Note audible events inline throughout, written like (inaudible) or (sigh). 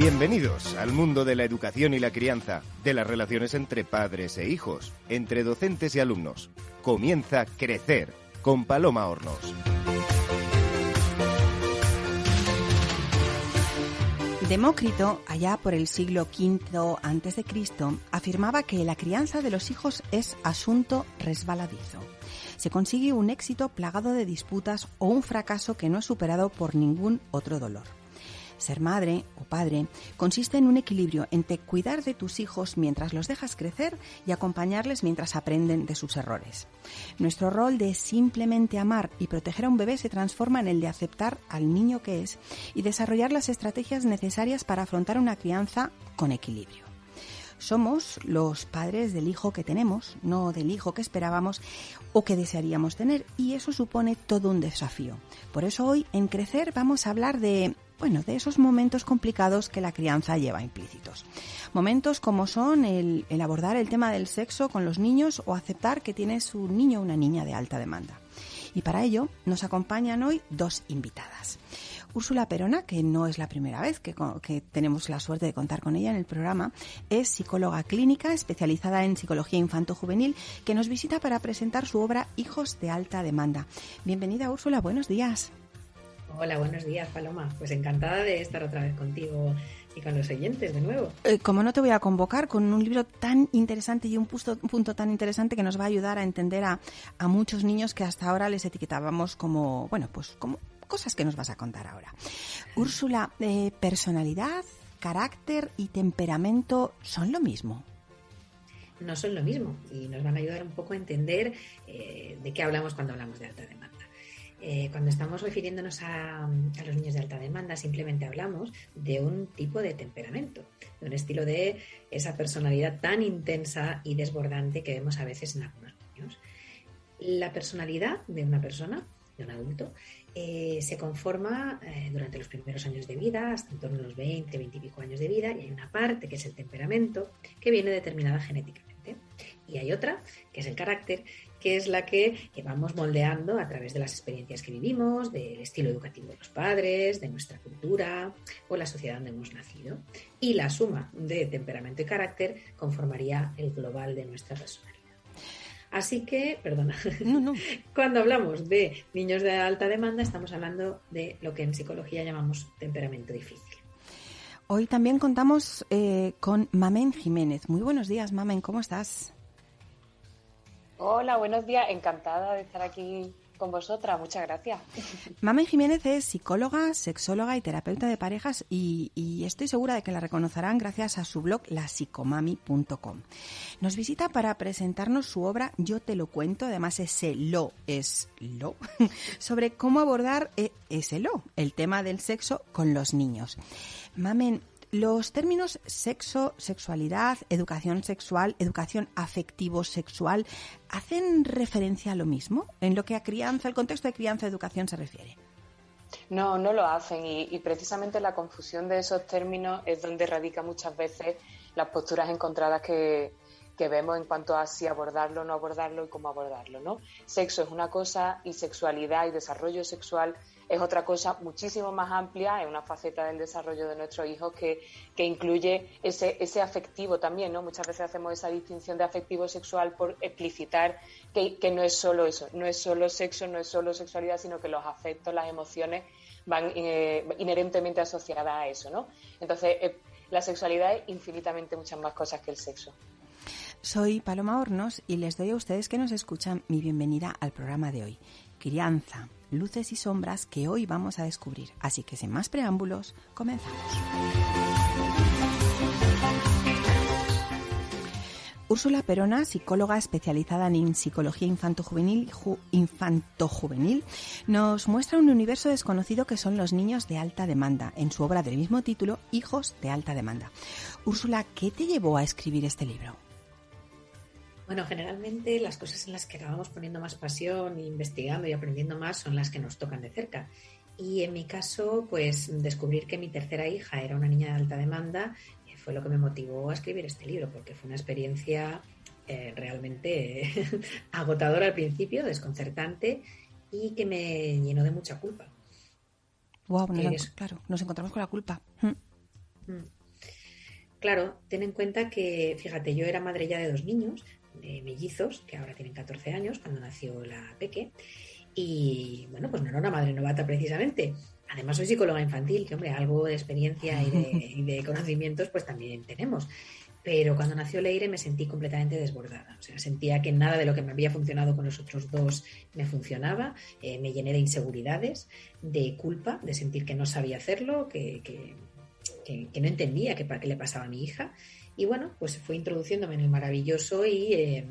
Bienvenidos al mundo de la educación y la crianza, de las relaciones entre padres e hijos, entre docentes y alumnos. Comienza Crecer con Paloma Hornos. Demócrito, allá por el siglo V a.C., afirmaba que la crianza de los hijos es asunto resbaladizo. Se consigue un éxito plagado de disputas o un fracaso que no es superado por ningún otro dolor. Ser madre o padre consiste en un equilibrio entre cuidar de tus hijos mientras los dejas crecer y acompañarles mientras aprenden de sus errores. Nuestro rol de simplemente amar y proteger a un bebé se transforma en el de aceptar al niño que es y desarrollar las estrategias necesarias para afrontar una crianza con equilibrio. Somos los padres del hijo que tenemos, no del hijo que esperábamos o que desearíamos tener, y eso supone todo un desafío. Por eso hoy en Crecer vamos a hablar de bueno, de esos momentos complicados que la crianza lleva implícitos. Momentos como son el, abordar el tema del sexo con los niños o aceptar que tienes un niño o una niña de alta demanda. Y para ello nos acompañan hoy dos invitadas. Úrsula Perona, que no es la primera vez que, que, tenemos la suerte de contar con ella en el programa, es psicóloga clínica especializada en psicología infanto-juvenil que nos visita para presentar su obra Hijos de alta demanda. Bienvenida Úrsula, buenos días. Hola, buenos días, Paloma. Pues encantada de estar otra vez contigo y con los oyentes de nuevo. Eh, como no te voy a convocar con un libro tan interesante y un punto, tan interesante que nos va a ayudar a entender a, muchos niños que hasta ahora les etiquetábamos como, bueno, pues como cosas que nos vas a contar ahora. Úrsula, eh, personalidad, carácter y temperamento son lo mismo no son lo mismo y nos van a ayudar un poco a entender eh, de qué hablamos cuando hablamos de alta demanda. Eh, cuando estamos refiriéndonos a, los niños de alta demanda, simplemente hablamos de un tipo de temperamento, de un estilo de esa personalidad tan intensa y desbordante que vemos a veces en algunos niños. La personalidad de una persona, de un adulto, eh, se conforma eh, durante los primeros años de vida, hasta en torno a los 20, 20 y pico años de vida, y hay una parte que es el temperamento, que viene determinada genéticamente. Y hay otra, que es el carácter, que es la que vamos moldeando a través de las experiencias que vivimos, del estilo educativo de los padres, de nuestra cultura o la sociedad donde hemos nacido. Y la suma de temperamento y carácter conformaría el global de nuestra personalidad. Así que, perdona, (laughs) cuando hablamos de niños de alta demanda estamos hablando de lo que en psicología llamamos temperamento difícil. Hoy también contamos eh, con Mamen Jiménez. Muy buenos días, Mamen, ¿cómo estás? Hola, buenos días. Encantada de estar aquí con vosotras. Muchas gracias. (laughs) Mamen Jiménez es psicóloga, sexóloga y terapeuta de parejas y, estoy segura de que la reconocerán gracias a su blog lapsicomami.com. Nos visita para presentarnos su obra Yo te lo cuento, además ese lo es lo, (laughs) sobre cómo abordar e, ese lo, el tema del sexo con los niños. Mamen, los términos sexo, sexualidad, educación sexual, educación afectivo-sexual, ¿hacen referencia a lo mismo en lo que a crianza, el contexto de crianza-educación se refiere? No, no lo hacen y, precisamente la confusión de esos términos es donde radica muchas veces las posturas encontradas que, que vemos en cuanto a si abordarlo no abordarlo y cómo abordarlo, ¿no? Sexo es una cosa y sexualidad y desarrollo sexual es otra cosa muchísimo más amplia, es una faceta del desarrollo de nuestros hijos que, incluye ese, ese afectivo también, ¿no? Muchas veces hacemos esa distinción de afectivo sexual por explicitar que, no es solo eso, no es solo sexo, no es solo sexualidad, sino que los afectos, las emociones van eh, inherentemente asociadas a eso, ¿no? Entonces, eh, la sexualidad es infinitamente muchas más cosas que el sexo. Soy Paloma Hornos y les doy a ustedes que nos escuchan mi bienvenida al programa de hoy. Crianza, luces y sombras que hoy vamos a descubrir. Así que sin más preámbulos, comenzamos. Úrsula Perona, psicóloga especializada en psicología infanto-juvenil, infanto-juvenil, nos muestra un universo desconocido que son los niños de alta demanda, en su obra del mismo título, Hijos de alta demanda. Úrsula, ¿qué te llevó a escribir este libro? Bueno, generalmente las cosas en las que acabamos poniendo más pasión, investigando y aprendiendo más son las que nos tocan de cerca. Y en mi caso, pues descubrir que mi tercera hija era una niña de alta demanda eh, fue lo que me motivó a escribir este libro, porque fue una experiencia eh, realmente (laughs) agotadora al principio, desconcertante y que me llenó de mucha culpa. Wow, claro, nos encontramos con la culpa. Mm. Claro, ten en cuenta que, fíjate, yo era madre ya de dos niños, de mellizos, que ahora tienen 14 años, cuando nació la Peque, y bueno, pues no era una madre novata precisamente. Además soy psicóloga infantil, que hombre, algo de experiencia y de, (laughs) y de conocimientos pues también tenemos. Pero cuando nació Leire me sentí completamente desbordada. O sea, sentía que nada de lo que me había funcionado con los otros dos me funcionaba. Eh, me llené de inseguridades, de culpa, de sentir que no sabía hacerlo, que, que, que, no entendía qué, qué, le pasaba a mi hija. Y bueno, pues fue introduciéndome en el maravilloso y eh,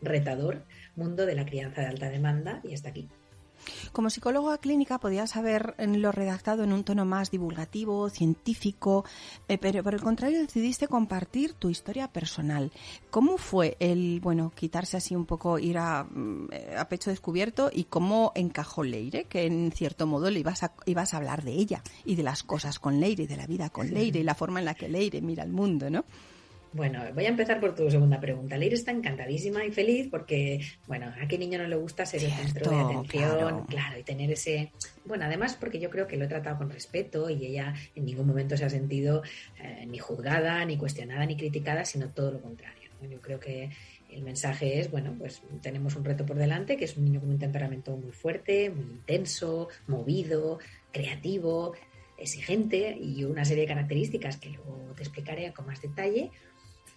retador mundo de la crianza de alta demanda y hasta aquí. Como psicóloga clínica podías haberlo redactado en un tono más divulgativo, científico, eh, pero por el contrario decidiste compartir tu historia personal. ¿Cómo fue el, bueno, quitarse así un poco, ir a, mm, a pecho descubierto y cómo encajó Leire, que en cierto modo le ibas a, ibas a hablar de ella y de las cosas con Leire y de la vida con Leire y la forma en la que Leire mira el mundo, ¿no? Bueno, voy a empezar por tu segunda pregunta. Leire está encantadísima y feliz porque, bueno, a qué niño no le gusta ser el centro de atención, claro. y tener ese... Bueno, además porque yo creo que lo he tratado con respeto y ella en ningún momento se ha sentido eh, ni juzgada, ni cuestionada, ni criticada, sino todo lo contrario. Yo creo que el mensaje es, bueno, pues tenemos un reto por delante, que es un niño con un temperamento muy fuerte, muy intenso, movido, creativo, exigente y una serie de características que luego te explicaré con más detalle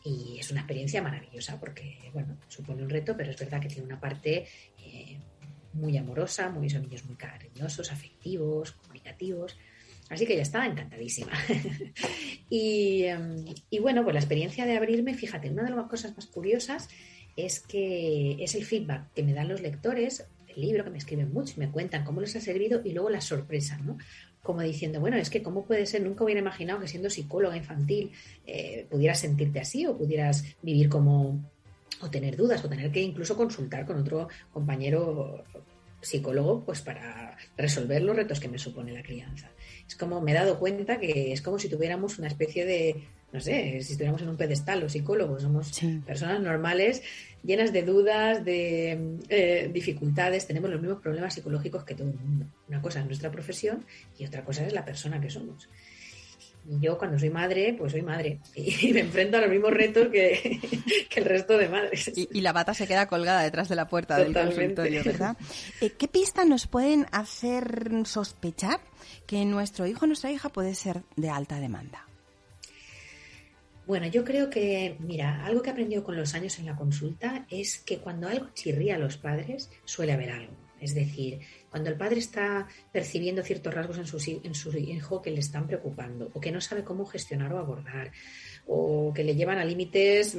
y es una experiencia maravillosa porque, bueno, supone un reto, pero es verdad que tiene una parte eh, muy amorosa, muy, son niños muy cariñosos, afectivos, comunicativos. Así que ya estaba encantadísima. (laughs) y, em, y, bueno, pues la experiencia de abrirme, fíjate, una de las cosas más curiosas es que es el feedback que me dan los lectores del libro, que me escriben mucho y me cuentan cómo les ha servido y luego la sorpresa, ¿no? Como diciendo, bueno, es que cómo puede ser, nunca hubiera imaginado que siendo psicóloga infantil eh, pudieras sentirte así o pudieras vivir como, o tener dudas, o tener que incluso consultar con otro compañero psicólogo pues para resolver los retos que me supone la crianza. Es como me he dado cuenta que es como si tuviéramos una especie de, no sé, si estuviéramos en un pedestal, los psicólogos somos personas normales llenas de dudas, de eh, dificultades, tenemos los mismos problemas psicológicos que todo el mundo. Una cosa es nuestra profesión y otra cosa es la persona que somos. Y yo cuando soy madre, pues soy madre (laughs) y me enfrento a los mismos retos que, (laughs) el resto de madres. Y, la bata se queda colgada detrás de la puerta del consultorio, ¿verdad? Eh, ¿Qué pistas nos pueden hacer sospechar que nuestro hijo o nuestra hija puede ser de alta demanda? Bueno, yo creo que, mira, algo que he aprendido con los años en la consulta es que cuando algo chirría a los padres, suele haber algo. Es decir, cuando el padre está percibiendo ciertos rasgos en su, en su hijo que le están preocupando o que no sabe cómo gestionar o abordar o que le llevan a límites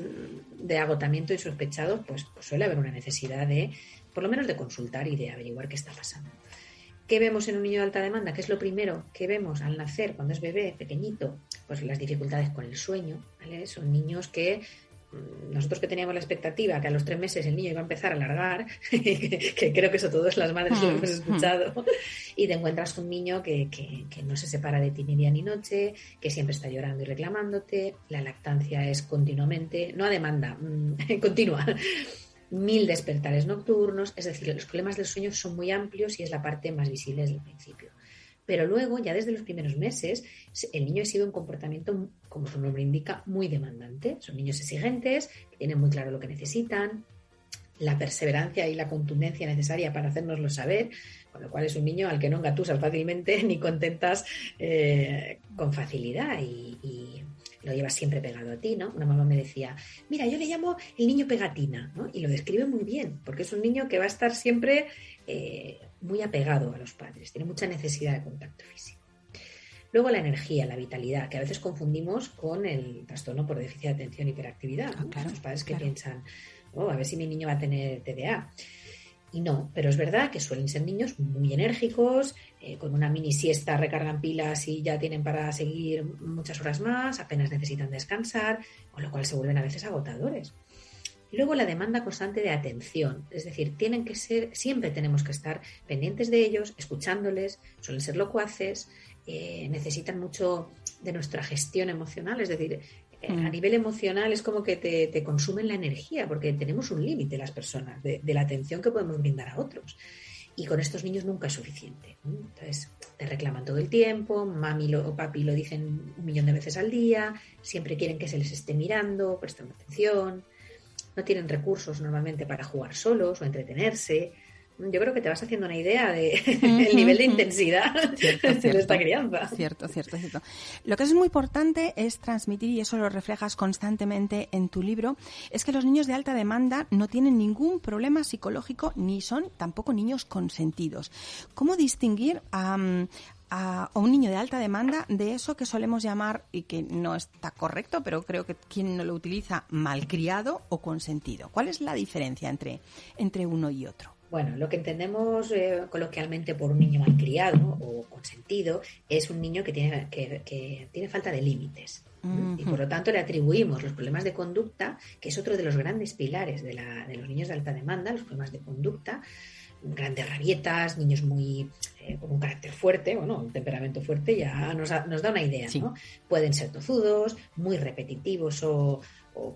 de agotamiento insospechados, pues, pues suele haber una necesidad de, por lo menos, de consultar y de averiguar qué está pasando. ¿Qué vemos en un niño de alta demanda? ¿Qué es lo primero que vemos al nacer, cuando es bebé, pequeñito? Pues las dificultades con el sueño. ¿vale? Son niños que mm, nosotros que teníamos la expectativa que a los tres meses el niño iba a empezar a alargar, (laughs) que creo que eso todas las madres lo hemos escuchado, y te encuentras un niño que, que, que, no se separa de ti ni día ni noche, que siempre está llorando y reclamándote, la lactancia es continuamente, no a demanda, mm, (laughs) continua, mil despertares nocturnos, es decir, los problemas del sueño son muy amplios y es la parte más visible desde el principio. Pero luego, ya desde los primeros meses, el niño ha sido un comportamiento, como su nombre indica, muy demandante. Son niños exigentes, tienen muy claro lo que necesitan, la perseverancia y la contundencia necesaria para hacérnoslo saber, con lo cual es un niño al que no engatusas fácilmente (laughs) ni contentas eh, con facilidad y, y lo llevas siempre pegado a ti, ¿no? Una mamá me decía, mira, yo le llamo el niño pegatina, ¿no? Y lo describe muy bien, porque es un niño que va a estar siempre eh, muy apegado a los padres, tiene mucha necesidad de contacto físico. Luego la energía, la vitalidad, que a veces confundimos con el trastorno por déficit de atención y hiperactividad. Ah, los padres que piensan, oh, a ver si mi niño va a tener TDA. Y no, pero es verdad que suelen ser niños muy enérgicos, eh, con una mini siesta recargan pilas y ya tienen para seguir muchas horas más, apenas necesitan descansar, con lo cual se vuelven a veces agotadores. Y luego la demanda constante de atención, es decir, tienen que ser, siempre tenemos que estar pendientes de ellos, escuchándoles, suelen ser locuaces, eh, necesitan mucho de nuestra gestión emocional, es decir, a mm. nivel emocional es como que te, consumen la energía, porque tenemos un límite las personas de, la atención que podemos brindar a otros. Y con estos niños nunca es suficiente. Entonces, te reclaman todo el tiempo, mami o papi lo dicen un millón de veces al día, siempre quieren que se les esté mirando, prestando atención, no tienen recursos normalmente para jugar solos o entretenerse yo creo que te vas haciendo una idea del de (laughs) nivel de intensidad (laughs) de esta crianza. Cierto, cierto, cierto. Lo que es muy importante es transmitir, y eso lo reflejas constantemente en tu libro, es que los niños de alta demanda no tienen ningún problema psicológico ni son tampoco niños consentidos. ¿Cómo distinguir a, a, un niño de alta demanda de eso que solemos llamar, y que no está correcto, pero creo que quien no lo utiliza, malcriado o consentido. ¿Cuál es la diferencia entre, entre uno y otro? Bueno, lo que entendemos eh, coloquialmente por un niño malcriado o consentido es un niño que tiene, que, tiene falta de límites. Y por lo tanto le atribuimos los problemas de conducta, que es otro de los grandes pilares de, los niños de alta demanda, los problemas de conducta, grandes rabietas, niños muy eh, con un carácter fuerte, o no, un temperamento fuerte, ya nos, da una idea, ¿no? Pueden ser tozudos, muy repetitivos o,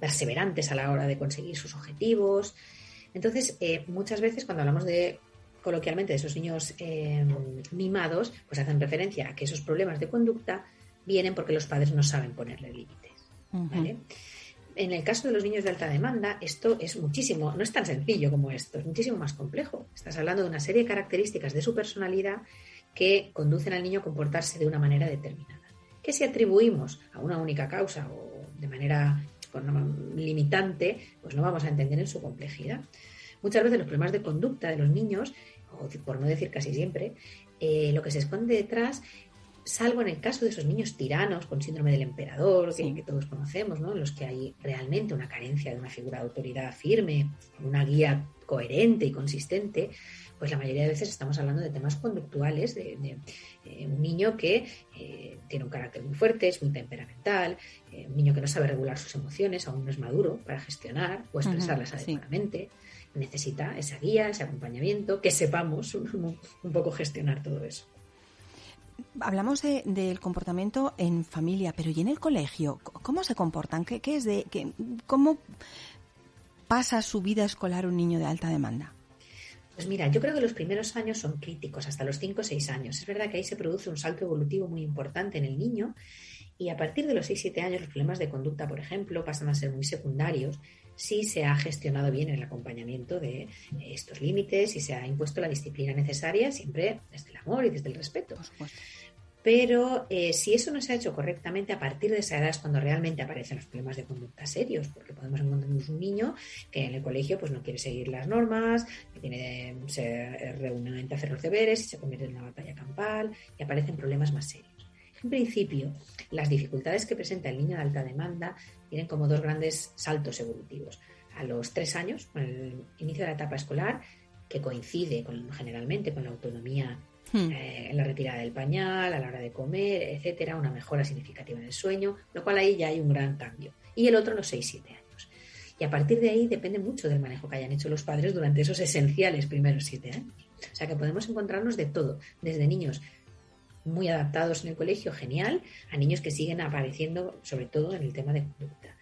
perseverantes a la hora de conseguir sus objetivos, entonces, eh, muchas veces cuando hablamos de coloquialmente de esos niños eh, mimados, pues hacen referencia a que esos problemas de conducta vienen porque los padres no saben ponerle límites. En el caso de los niños de alta demanda, esto es muchísimo, no es tan sencillo como esto, es muchísimo más complejo. Estás hablando de una serie de características de su personalidad que conducen al niño a comportarse de una manera determinada. Que si atribuimos a una única causa o de manera limitante, pues no vamos a entender en su complejidad. Muchas veces los problemas de conducta de los niños, o por no decir casi siempre, eh, lo que se esconde detrás salvo en el caso de esos niños tiranos con síndrome del emperador, que, todos conocemos, ¿no? en los que hay realmente una carencia de una figura de autoridad firme, una guía coherente y consistente, pues la mayoría de veces estamos hablando de temas conductuales, de, eh, un niño que eh, tiene un carácter muy fuerte, es muy temperamental, eh, un niño que no sabe regular sus emociones, aún no es maduro para gestionar o expresarlas adecuadamente. Necesita esa guía, ese acompañamiento, que sepamos (laughs) un, poco gestionar todo eso. Hablamos del comportamiento en familia, pero ¿y en el colegio? ¿Cómo se comportan? ¿Qué, es de, qué, ¿Cómo pasa su vida escolar un niño de alta demanda? Pues mira, yo creo que los primeros años son críticos, hasta los 5 o 6 años. Es verdad que ahí se produce un salto evolutivo muy importante en el niño y a partir de los 6-7 años los problemas de conducta, por ejemplo, pasan a ser muy secundarios si se ha gestionado bien el acompañamiento de estos límites y se ha impuesto la disciplina necesaria siempre desde el amor y desde el respeto. Pero eh, si eso no se ha hecho correctamente, a partir de esa edad es cuando realmente aparecen los problemas de conducta serios, porque podemos encontrarnos un niño que en el colegio pues no quiere seguir las normas, que tiene, se reúne a hacer los deberes y se convierte en una batalla campal y aparecen problemas más serios. En principio, las dificultades que presenta el niño de alta demanda tienen como dos grandes saltos evolutivos. A los tres años, con el inicio de la etapa escolar, que coincide con, generalmente con la autonomía Hmm. Eh, en la retirada del pañal, a la hora de comer, etcétera, una mejora significativa en el sueño, lo cual ahí ya hay un gran cambio. Y el otro, los 6-7 años. Y a partir de ahí depende mucho del manejo que hayan hecho los padres durante esos esenciales primeros 7 años. O sea que podemos encontrarnos de todo, desde niños muy adaptados en el colegio, genial, a niños que siguen apareciendo, sobre todo en el tema de conducta.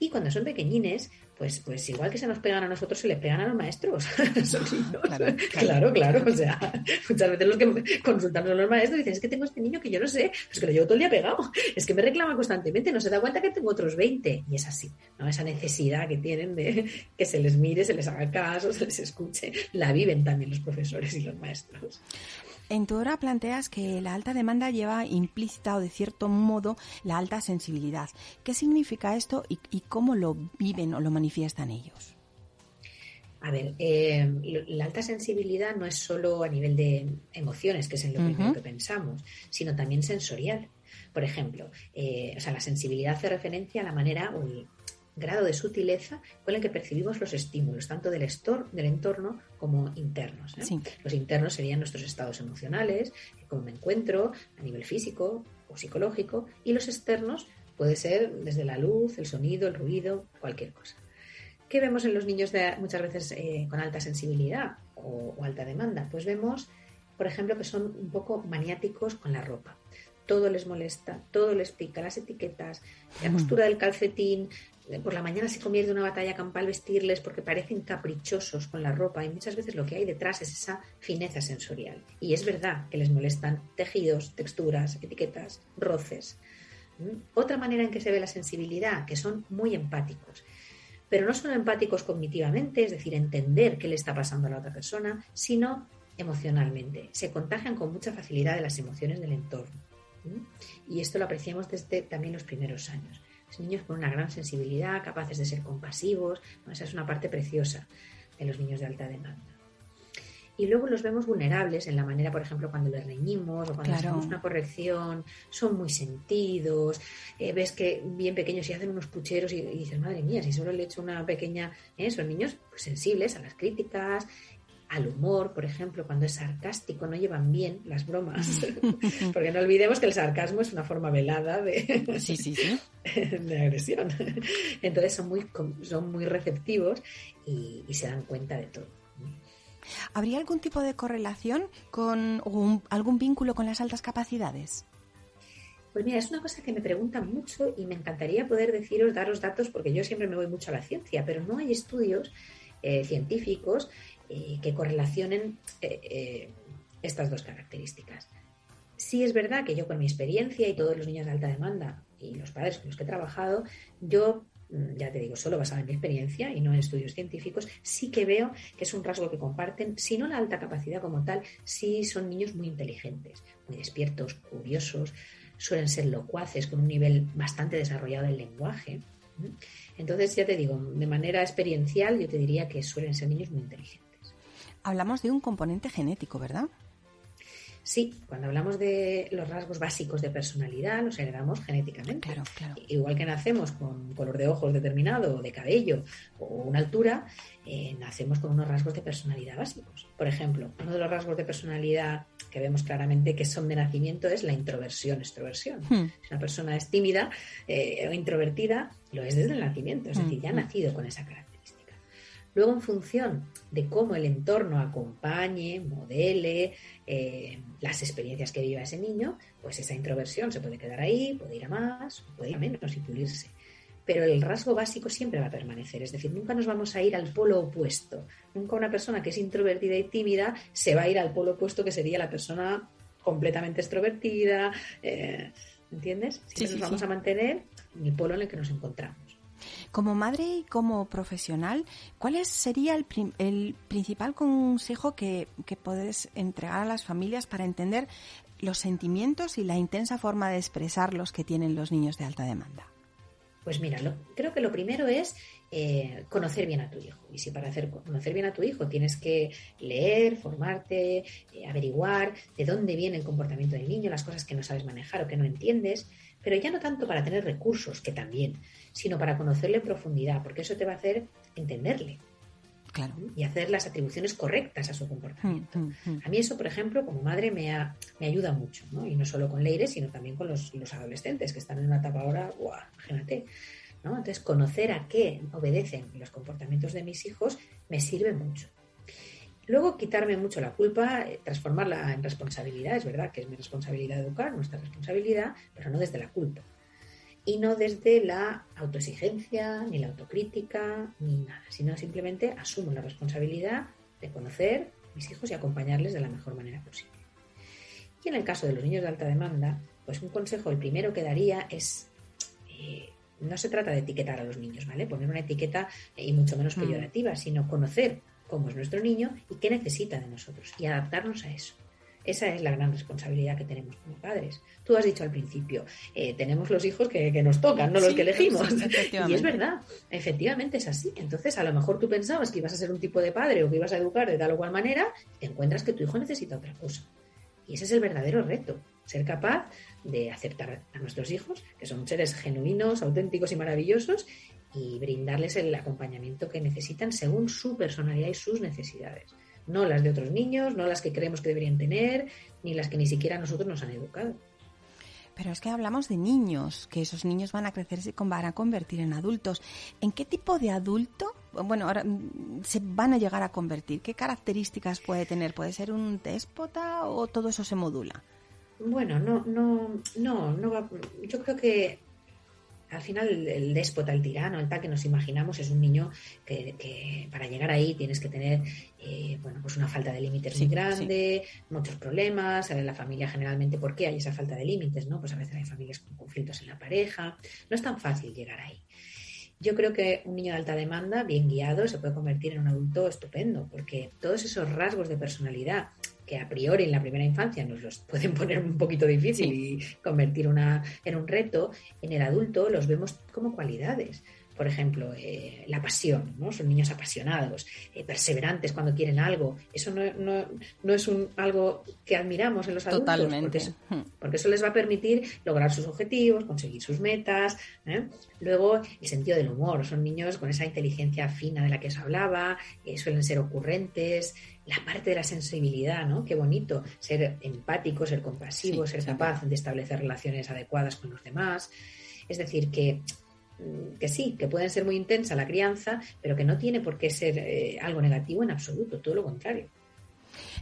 Y cuando son pequeñines, pues, pues igual que se nos pegan a nosotros, se les pegan a los maestros. (laughs) (laughs) claro, claro, O sea, muchas veces los que consultan a los maestros dicen, es que tengo este niño que yo no sé, pues que lo llevo todo el día pegado. Es que me reclama constantemente, no se da cuenta que tengo otros 20. Y es así, ¿no? Esa necesidad que tienen de que se les mire, se les haga caso, se les escuche, la viven también los profesores y los maestros. En tu obra planteas que la alta demanda lleva implícita o de cierto modo la alta sensibilidad. ¿Qué significa esto y, cómo lo viven o lo manifiestan ellos? A ver, eh, la alta sensibilidad no es solo a nivel de emociones, que es en lo primero que pensamos, sino también sensorial. Por ejemplo, eh, o sea, la sensibilidad hace referencia a la manera o grado de sutileza con el que percibimos los estímulos, tanto del, del entorno como internos. ¿eh? Los internos serían nuestros estados emocionales, cómo me encuentro a nivel físico o psicológico, y los externos puede ser desde la luz, el sonido, el ruido, cualquier cosa. ¿Qué vemos en los niños de, muchas veces eh, con alta sensibilidad o, o alta demanda? Pues vemos, por ejemplo, que son un poco maniáticos con la ropa todo les molesta, todo les pica, las etiquetas, la costura del calcetín, por la mañana se convierte en una batalla campal vestirles porque parecen caprichosos con la ropa y muchas veces lo que hay detrás es esa fineza sensorial. Y es verdad que les molestan tejidos, texturas, etiquetas, roces. ¿Mm? Otra manera en que se ve la sensibilidad, que son muy empáticos. Pero no son empáticos cognitivamente, es decir, entender qué le está pasando a la otra persona, sino emocionalmente. Se contagian con mucha facilidad de las emociones del entorno. ¿Mm? Y esto lo apreciamos desde también los primeros años niños con una gran sensibilidad, capaces de ser compasivos. Esa es una parte preciosa de los niños de alta demanda. Y luego los vemos vulnerables en la manera, por ejemplo, cuando les reñimos o cuando hacemos una corrección, son muy sentidos, eh, ves que bien pequeños y hacen unos pucheros y, dices, madre mía, si solo le he hecho una pequeña... ¿eh? Son niños pues, sensibles a las críticas, al humor, por ejemplo, cuando es sarcástico, no llevan bien las bromas, (laughs) porque no olvidemos que el sarcasmo es una forma velada de, (laughs) (laughs) de agresión. Entonces son muy, son muy receptivos y, se dan cuenta de todo. ¿Habría algún tipo de correlación con algún vínculo con las altas capacidades? Pues mira, es una cosa que me preguntan mucho y me encantaría poder deciros, daros datos, porque yo siempre me voy mucho a la ciencia, pero no hay estudios eh, científicos que correlacionen eh, eh, estas dos características. Sí es verdad que yo con mi experiencia y todos los niños de alta demanda y los padres con los que he trabajado, yo mm, ya te digo, solo basado en mi experiencia y no en estudios científicos, sí que veo que es un rasgo que comparten, si no la alta capacidad como tal, sí son niños muy inteligentes, muy despiertos, curiosos, suelen ser locuaces, con un nivel bastante desarrollado del lenguaje. Entonces, ya te digo, de manera experiencial, yo te diría que suelen ser niños muy inteligentes hablamos de un componente genético, ¿verdad? Sí, cuando hablamos de los rasgos básicos de personalidad, los heredamos genéticamente. Claro, claro. Igual que nacemos con color de ojos determinado, o de cabello, o una altura, eh, nacemos con unos rasgos de personalidad básicos. Por ejemplo, uno de los rasgos de personalidad que vemos claramente que son de nacimiento es la introversión, extroversión. Hmm. Si una persona es tímida eh, o introvertida, lo es desde el nacimiento, es decir, ya ha hmm. nacido con esa característica. Luego, en función de cómo el entorno acompañe, modele eh, las experiencias que viva ese niño, pues esa introversión se puede quedar ahí, puede ir a más, puede ir a menos y pulirse. Pero el rasgo básico siempre va a permanecer, es decir, nunca nos vamos a ir al polo opuesto. Nunca una persona que es introvertida y tímida se va a ir al polo opuesto que sería la persona completamente extrovertida. Eh, ¿Entiendes? Siempre nos vamos a mantener en el polo en el que nos encontramos. Como madre y como profesional, ¿cuál sería el, el principal consejo que, que puedes entregar a las familias para entender los sentimientos y la intensa forma de expresarlos que tienen los niños de alta demanda? Pues mira, creo que lo primero es eh, conocer bien a tu hijo. Y si para hacer conocer bien a tu hijo tienes que leer, formarte, eh, averiguar de dónde viene el comportamiento del niño, las cosas que no sabes manejar o que no entiendes, pero ya no tanto para tener recursos, que también, sino para conocerle en profundidad, porque eso te va a hacer entenderle. Claro. Y hacer las atribuciones correctas a su comportamiento. Mm, mm, mm. A mí eso, por ejemplo, como madre me, me ayuda mucho, ¿no? Y no solo con Leire, sino también con los, adolescentes que están en una etapa ahora, ¡buah! imagínate. ¿no? Entonces, conocer a qué obedecen los comportamientos de mis hijos me sirve mucho. Luego, quitarme mucho la culpa, eh, transformarla en responsabilidad. Es verdad que es mi responsabilidad educar, nuestra responsabilidad, pero no desde la culpa. Y no desde la autoexigencia, ni la autocrítica, ni nada, sino simplemente asumo la responsabilidad de conocer a mis hijos y acompañarles de la mejor manera posible. Y en el caso de los niños de alta demanda, pues un consejo, el primero que daría es, eh, no se trata de etiquetar a los niños, ¿vale? Poner una etiqueta eh, y mucho menos mm. peyorativa, sino conocer cómo es nuestro niño y qué necesita de nosotros y adaptarnos a eso. Esa es la gran responsabilidad que tenemos como padres. Tú has dicho al principio, eh, tenemos los hijos que, nos tocan, no los que elegimos. (laughs) y es verdad, efectivamente es así. Entonces, a lo mejor tú pensabas que ibas a ser un tipo de padre o que ibas a educar de tal o cual manera, y te encuentras que tu hijo necesita otra cosa. Y ese es el verdadero reto, ser capaz de aceptar a nuestros hijos, que son seres genuinos, auténticos y maravillosos, y brindarles el acompañamiento que necesitan según su personalidad y sus necesidades. No las de otros niños, no las que creemos que deberían tener, ni las que ni siquiera nosotros nos han educado. Pero es que hablamos de niños, que esos niños van a crecer y van a convertir en adultos. ¿En qué tipo de adulto, bueno, ahora mm, se van a llegar a convertir? ¿Qué características puede tener? ¿Puede ser un déspota o todo eso se modula? Bueno, no, no, no, no va, yo creo que al final el, déspota, el tirano, el tal que nos imaginamos es un niño que, para llegar ahí tienes que tener eh, bueno, pues una falta de límites muy grande, muchos problemas, en la familia generalmente, ¿por qué hay esa falta de límites? ¿no? Pues a veces hay familias con conflictos en la pareja, no es tan fácil llegar ahí. Yo creo que un niño de alta demanda, bien guiado, se puede convertir en un adulto estupendo, porque todos esos rasgos de personalidad que a priori en la primera infancia nos los pueden (laughs) poner un poquito difícil y convertir una, en un reto, en el adulto los vemos como cualidades por ejemplo, eh, la pasión, ¿no? Son niños apasionados, eh, perseverantes cuando quieren algo. Eso no, no, no es un, algo que admiramos en los adultos. Totalmente. Hmm. Porque, eso les va a permitir lograr sus objetivos, conseguir sus metas. ¿eh? Luego, el sentido del humor. Son niños con esa inteligencia fina de la que os hablaba, suelen ser ocurrentes. La parte de la sensibilidad, ¿no? Qué bonito ser empático, ser compasivo, ser capaz de establecer relaciones adecuadas con los demás. Es decir, que que sí, que pueden ser muy intensa la crianza, pero que no tiene por qué ser eh, algo negativo en absoluto, todo lo contrario.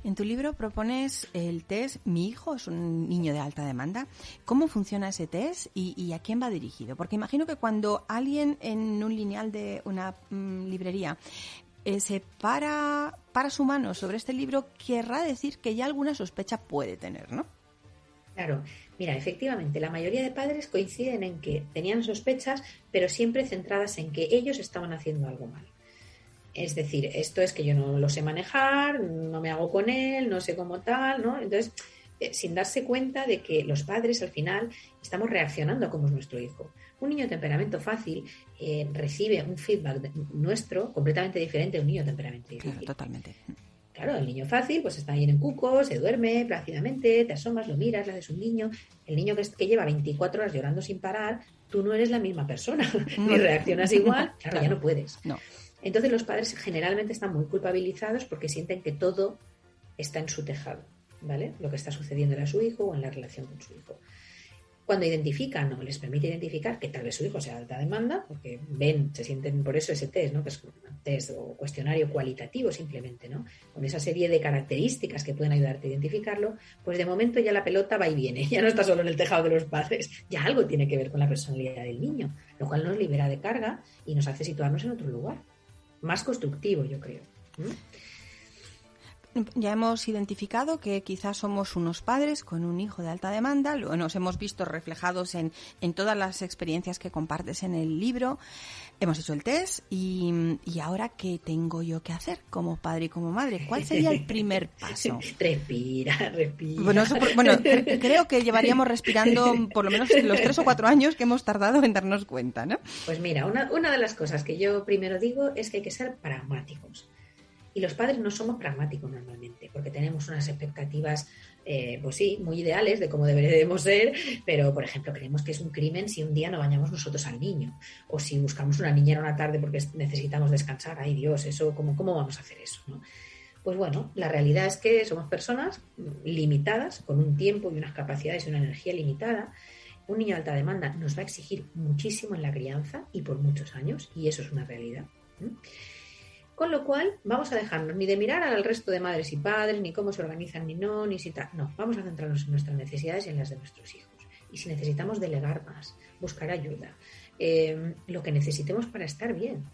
En tu libro propones el test Mi hijo es un niño de alta demanda. ¿Cómo funciona ese test y, a quién va dirigido? Porque imagino que cuando alguien en un lineal de una mm, librería se para, para su mano sobre este libro, querrá decir que ya alguna sospecha puede tener, ¿no? Claro, Mira, efectivamente, la mayoría de padres coinciden en que tenían sospechas, pero siempre centradas en que ellos estaban haciendo algo mal. Es decir, esto es que yo no lo sé manejar, no me hago con él, no sé cómo tal, ¿no? Entonces, eh, sin darse cuenta de que los padres al final estamos reaccionando a cómo es nuestro hijo. Un niño de temperamento fácil eh, recibe un feedback nuestro completamente diferente de un niño de temperamento difícil. Claro, totalmente. Claro, el niño fácil, pues está ahí en cuco, se duerme plácidamente, te asomas, lo miras, le haces un niño. El niño que, lleva 24 horas llorando sin parar, tú no eres la misma persona, (laughs) ni reaccionas igual, (laughs) claro, ya no puedes. No. Entonces los padres generalmente están muy culpabilizados porque sienten que todo está en su tejado, ¿vale? Lo que está sucediendo a su hijo o en la relación con su hijo. Cuando identifican o les permite identificar que tal vez su hijo sea de alta demanda, porque ven, se sienten por eso ese test, ¿no? que es un test o cuestionario cualitativo simplemente, ¿no? con esa serie de características que pueden ayudarte a identificarlo, pues de momento ya la pelota va y viene, (laughs) ya no está solo en el tejado de los padres, ya algo tiene que ver con la personalidad del niño, lo cual nos libera de carga y nos hace situarnos en otro lugar, más constructivo, yo creo. Ya hemos identificado que quizás somos unos padres con un hijo de alta demanda, nos hemos visto reflejados en, todas las experiencias que compartes en el libro, hemos hecho el test y, ahora ¿qué tengo yo que hacer como padre y como madre? ¿Cuál sería el primer (laughs) paso? respira, respira. Bueno, creo que llevaríamos respirando por lo menos los tres o cuatro años que hemos tardado en darnos cuenta, ¿no? Pues mira, una, una de las cosas que yo primero digo es que hay que ser pragmáticos. Y los padres no somos pragmáticos normalmente, porque tenemos unas expectativas, eh, pues sí, muy ideales de cómo deberíamos ser, pero por ejemplo, creemos que es un crimen si un día no bañamos nosotros al niño, o si buscamos una niñera una tarde porque necesitamos descansar. Ay Dios, eso, ¿cómo, cómo vamos a hacer eso? Pues bueno, la realidad es que somos personas limitadas, con un tiempo y unas capacidades y una energía limitada. Un niño de alta demanda nos va a exigir muchísimo en la crianza y por muchos años, y eso es una realidad. Con lo cual, vamos a dejarnos ni de mirar al resto de madres y padres, ni cómo se organizan, ni no, ni si tal. No, vamos a centrarnos en nuestras necesidades y en las de nuestros hijos. Y si necesitamos delegar más, buscar ayuda, eh, lo que necesitemos para estar bien.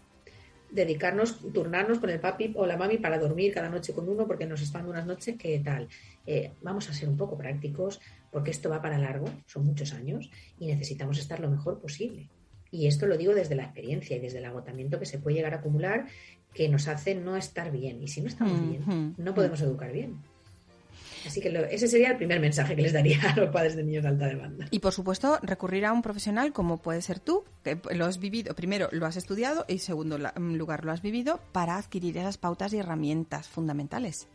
Dedicarnos, turnarnos con el papi o la mami para dormir cada noche con uno porque nos están unas noches que tal. Eh, vamos a ser un poco prácticos porque esto va para largo, son muchos años y necesitamos estar lo mejor posible. Y esto lo digo desde la experiencia y desde el agotamiento que se puede llegar a acumular que nos hace no estar bien. Y si no estamos bien, no podemos educar bien. Así que ese sería el primer mensaje que les daría a los padres de niños de alta demanda. Y por supuesto, recurrir a un profesional como puede ser tú, que lo has vivido, primero lo has estudiado y segundo lugar lo has vivido para adquirir esas pautas y herramientas fundamentales.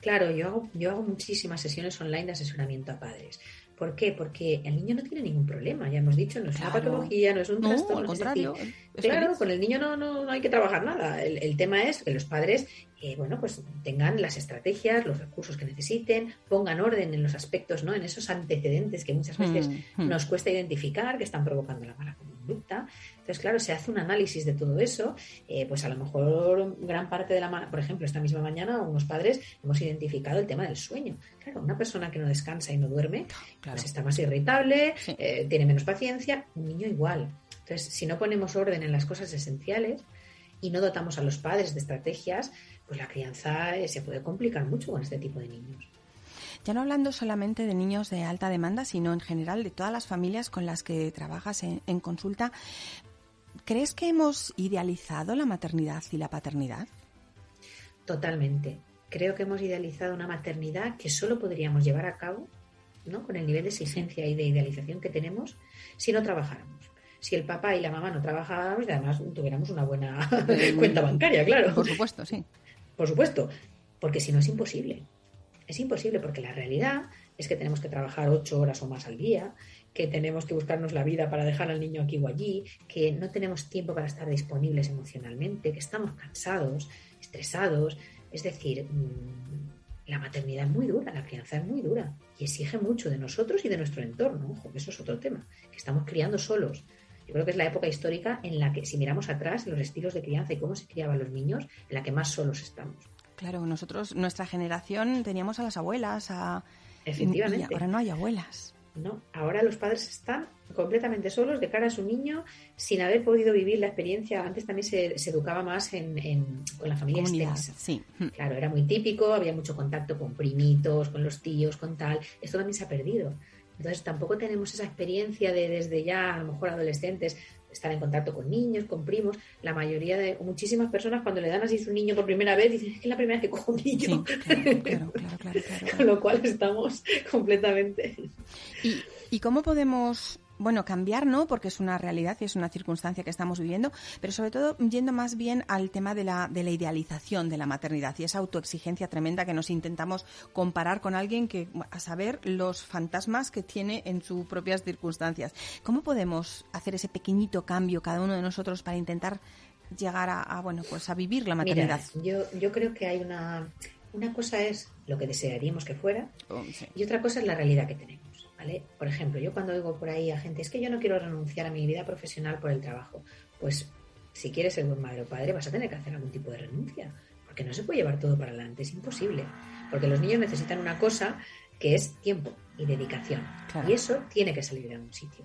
Claro, yo hago, yo hago muchísimas sesiones online de asesoramiento a padres. ¿Por qué? Porque el niño no tiene ningún problema, ya hemos dicho, no es una patología, no es un trastorno. Al contrario, claro, con el niño no, no, hay que trabajar nada. El, tema es que los padres, eh, bueno, pues tengan las estrategias, los recursos que necesiten, pongan orden en los aspectos, ¿no? En esos antecedentes que muchas veces mm, mm. nos cuesta identificar que están provocando la mala conducta. Conducta. Entonces, claro, se hace un análisis de todo eso, eh, pues a lo mejor gran parte de la, por ejemplo, esta misma mañana unos padres hemos identificado el tema del sueño. Claro, una persona que no descansa y no duerme, pues está más irritable, eh, tiene menos paciencia, un niño igual. Entonces, si no ponemos orden en las cosas esenciales y no dotamos a los padres de estrategias, pues la crianza eh, se puede complicar mucho con este tipo de niños. Ya no hablando solamente de niños de alta demanda, sino en general de todas las familias con las que trabajas en, consulta, ¿crees que hemos idealizado la maternidad y la paternidad? Totalmente. Creo que hemos idealizado una maternidad que solo podríamos llevar a cabo ¿no? con el nivel de exigencia y de idealización que tenemos si no trabajáramos. Si el papá y la mamá no trabajaran y además tuviéramos una buena (laughs) cuenta bancaria, claro. Por supuesto, sí. Por supuesto, porque si no es imposible. Es imposible porque la realidad es que tenemos que trabajar ocho horas o más al día, que tenemos que buscarnos la vida para dejar al niño aquí o allí, que no tenemos tiempo para estar disponibles emocionalmente, que estamos cansados, estresados. Es decir, mm, la maternidad es muy dura, la crianza es muy dura y exige mucho de nosotros y de nuestro entorno. Ojo, eso es otro tema, que estamos criando solos. Yo creo que es la época histórica en la que, si miramos atrás, los estilos de crianza y cómo se criaban los niños, en la que más solos estamos. Claro, nosotros, nuestra generación, teníamos a las abuelas, a... Efectivamente. Y ahora no hay abuelas. No, ahora los padres están completamente solos de cara a su niño sin haber podido vivir la experiencia. Antes también se, educaba más en, con la familia extensa. Sí. Claro, era muy típico, había mucho contacto con primitos, con los tíos, con tal. Esto también se ha perdido. Entonces tampoco tenemos esa experiencia de desde ya, a lo mejor adolescentes, estar en contacto con niños, con primos. La mayoría de, muchísimas personas cuando le dan así su niño por primera vez, dicen, es que es la primera vez que cojo un niño. claro, claro, claro, (laughs) Con lo cual estamos (laughs) completamente. ¿Y, ¿Y cómo podemos bueno, cambiar no, porque es una realidad y es una circunstancia que estamos viviendo, pero sobre todo yendo más bien al tema de la, de la idealización de la maternidad y esa autoexigencia tremenda que nos intentamos comparar con alguien que, a saber, los fantasmas que tiene en sus propias circunstancias. ¿Cómo podemos hacer ese pequeñito cambio cada uno de nosotros para intentar llegar a, bueno, pues a vivir la maternidad? yo, yo creo que hay una, una cosa es lo que desearíamos que fuera oh, y otra cosa es la realidad que tenemos. Por ejemplo, yo cuando digo por ahí a gente, es que yo no quiero renunciar a mi vida profesional por el trabajo, pues si quieres ser buen madre o padre vas a tener que hacer algún tipo de renuncia, porque no se puede llevar todo para adelante, es imposible, porque los niños necesitan una cosa que es tiempo y dedicación, y eso tiene que salir de algún sitio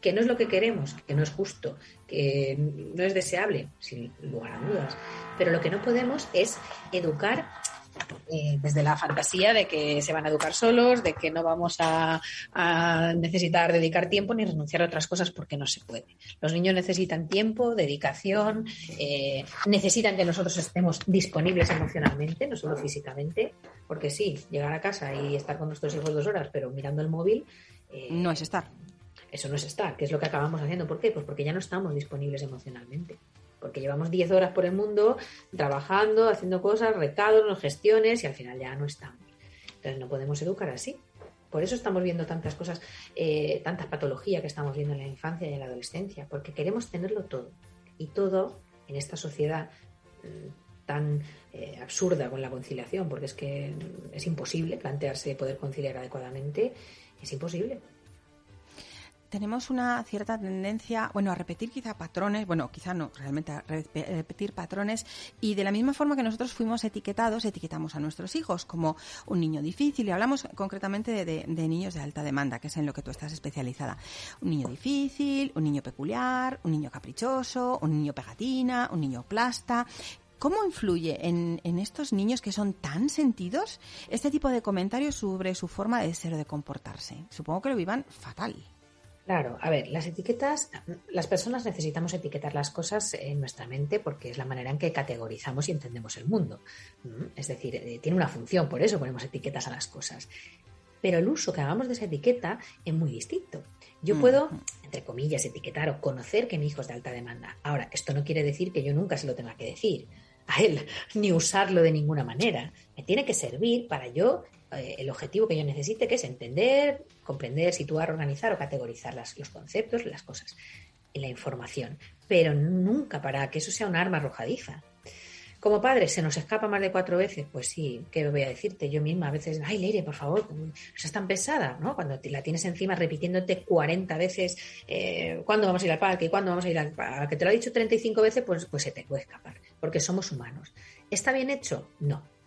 que no es lo que queremos, que no es justo, que no es deseable, sin lugar a dudas. Pero lo que no podemos es educar eh, desde la fantasía de que se van a educar solos, de que no vamos a, necesitar dedicar tiempo ni renunciar a otras cosas porque no se puede. Los niños necesitan tiempo, dedicación, eh, necesitan que nosotros estemos disponibles emocionalmente, no solo físicamente, porque sí, llegar a casa y estar con nuestros hijos dos horas, pero mirando el móvil. Eh, no es estar. Eso no es estar, que es lo que acabamos haciendo. ¿Por qué? Pues porque ya no estamos disponibles emocionalmente porque llevamos 10 horas por el mundo trabajando, haciendo cosas, recados, gestiones y al final ya no estamos. Entonces no podemos educar así. Por eso estamos viendo tantas cosas, eh, tantas patologías que estamos viendo en la infancia y en la adolescencia, porque queremos tenerlo todo. Y todo en esta sociedad mm, tan eh, absurda con la conciliación, porque es que es imposible plantearse poder conciliar adecuadamente, es imposible tenemos una cierta tendencia, bueno, a repetir quizá patrones, bueno, quizá no, realmente a repetir patrones y de la misma forma que nosotros fuimos etiquetados, etiquetamos a nuestros hijos como un niño difícil y hablamos concretamente de, niños de alta demanda, que es en lo que tú estás especializada. Un niño difícil, un niño peculiar, un niño caprichoso, un niño pegatina, un niño plasta. ¿Cómo influye en, en, estos niños que son tan sentidos este tipo de comentarios sobre su forma de ser o de comportarse? Supongo que lo vivan fatal. Claro, a ver, las etiquetas, las personas necesitamos etiquetar las cosas en nuestra mente porque es la manera en que categorizamos y entendemos el mundo. Es decir, eh, tiene una función, por eso ponemos etiquetas a las cosas. Pero el uso que hagamos de esa etiqueta es muy distinto. Yo mm. puedo, entre comillas, etiquetar o conocer que mi hijo es de alta demanda. Ahora, esto no quiere decir que yo nunca se lo tenga que decir a él, (laughs) ni usarlo de ninguna manera. Me tiene que servir para yo eh, el objetivo que yo necesite, que es entender, comprender, situar, organizar o categorizar los conceptos, las cosas, la información, pero nunca para que eso sea un arma arrojadiza. Como padre, ¿se nos escapa más de cuatro veces? Pues sí, ¿qué voy a decirte? Yo misma a veces, ay, Leire, por favor, seas tan pesada, ¿no? Cuando la tienes encima repitiéndote 40 veces eh, cuándo vamos a ir al parque, cuándo vamos a ir al parque, que te lo ha dicho 35 veces, pues, pues se te puede escapar, porque somos humanos. ¿Está bien hecho? No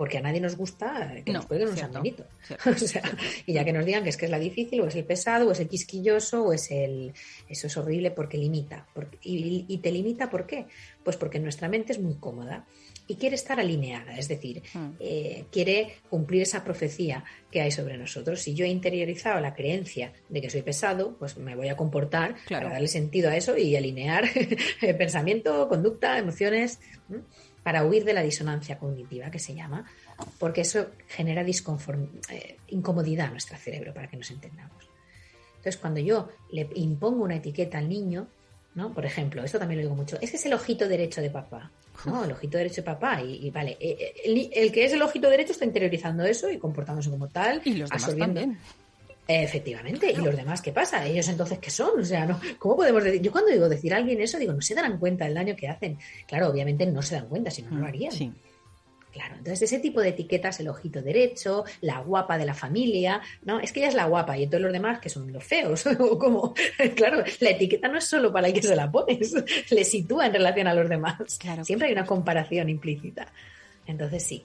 porque a nadie nos gusta que nos jueguen un sanbenito. (laughs) o sea, y ya que nos digan que es que es la difícil, o es el pesado, o es el quisquilloso, o es el... Eso es horrible porque limita. y, te limita ¿por qué? Pues porque nuestra mente es muy cómoda y quiere estar alineada, es decir, hmm. eh, quiere cumplir esa profecía que hay sobre nosotros. Si yo he interiorizado la creencia de que soy pesado, pues me voy a comportar para darle sentido a eso y alinear (laughs) pensamiento, conducta, emociones para huir de la disonancia cognitiva que se llama, porque eso genera eh, incomodidad a nuestro cerebro, para que nos entendamos. Entonces, cuando yo le impongo una etiqueta al niño, ¿no? Por ejemplo, esto también lo digo mucho, es que es el ojito derecho de papá. No, el ojito derecho de papá. Y, vale, eh, eh, el, que es el ojito derecho está interiorizando eso y comportándose como tal. Y los demás Efectivamente, ¿y los demás qué pasa? ¿Ellos entonces qué son? O sea, ¿no? ¿cómo podemos decir? Yo cuando digo decir a alguien eso, digo, no se darán cuenta del daño que hacen. Claro, obviamente no se dan cuenta, si no, no lo mm, harían. Sí. Claro, entonces ese tipo de etiquetas, el ojito derecho, la guapa de la familia, ¿no? Es que ella es la guapa y entonces los demás que son los feos, (laughs) o como, claro, la etiqueta no es solo para el que se la pones, le sitúa en relación a los demás. Claro, Siempre hay una comparación implícita. Entonces sí,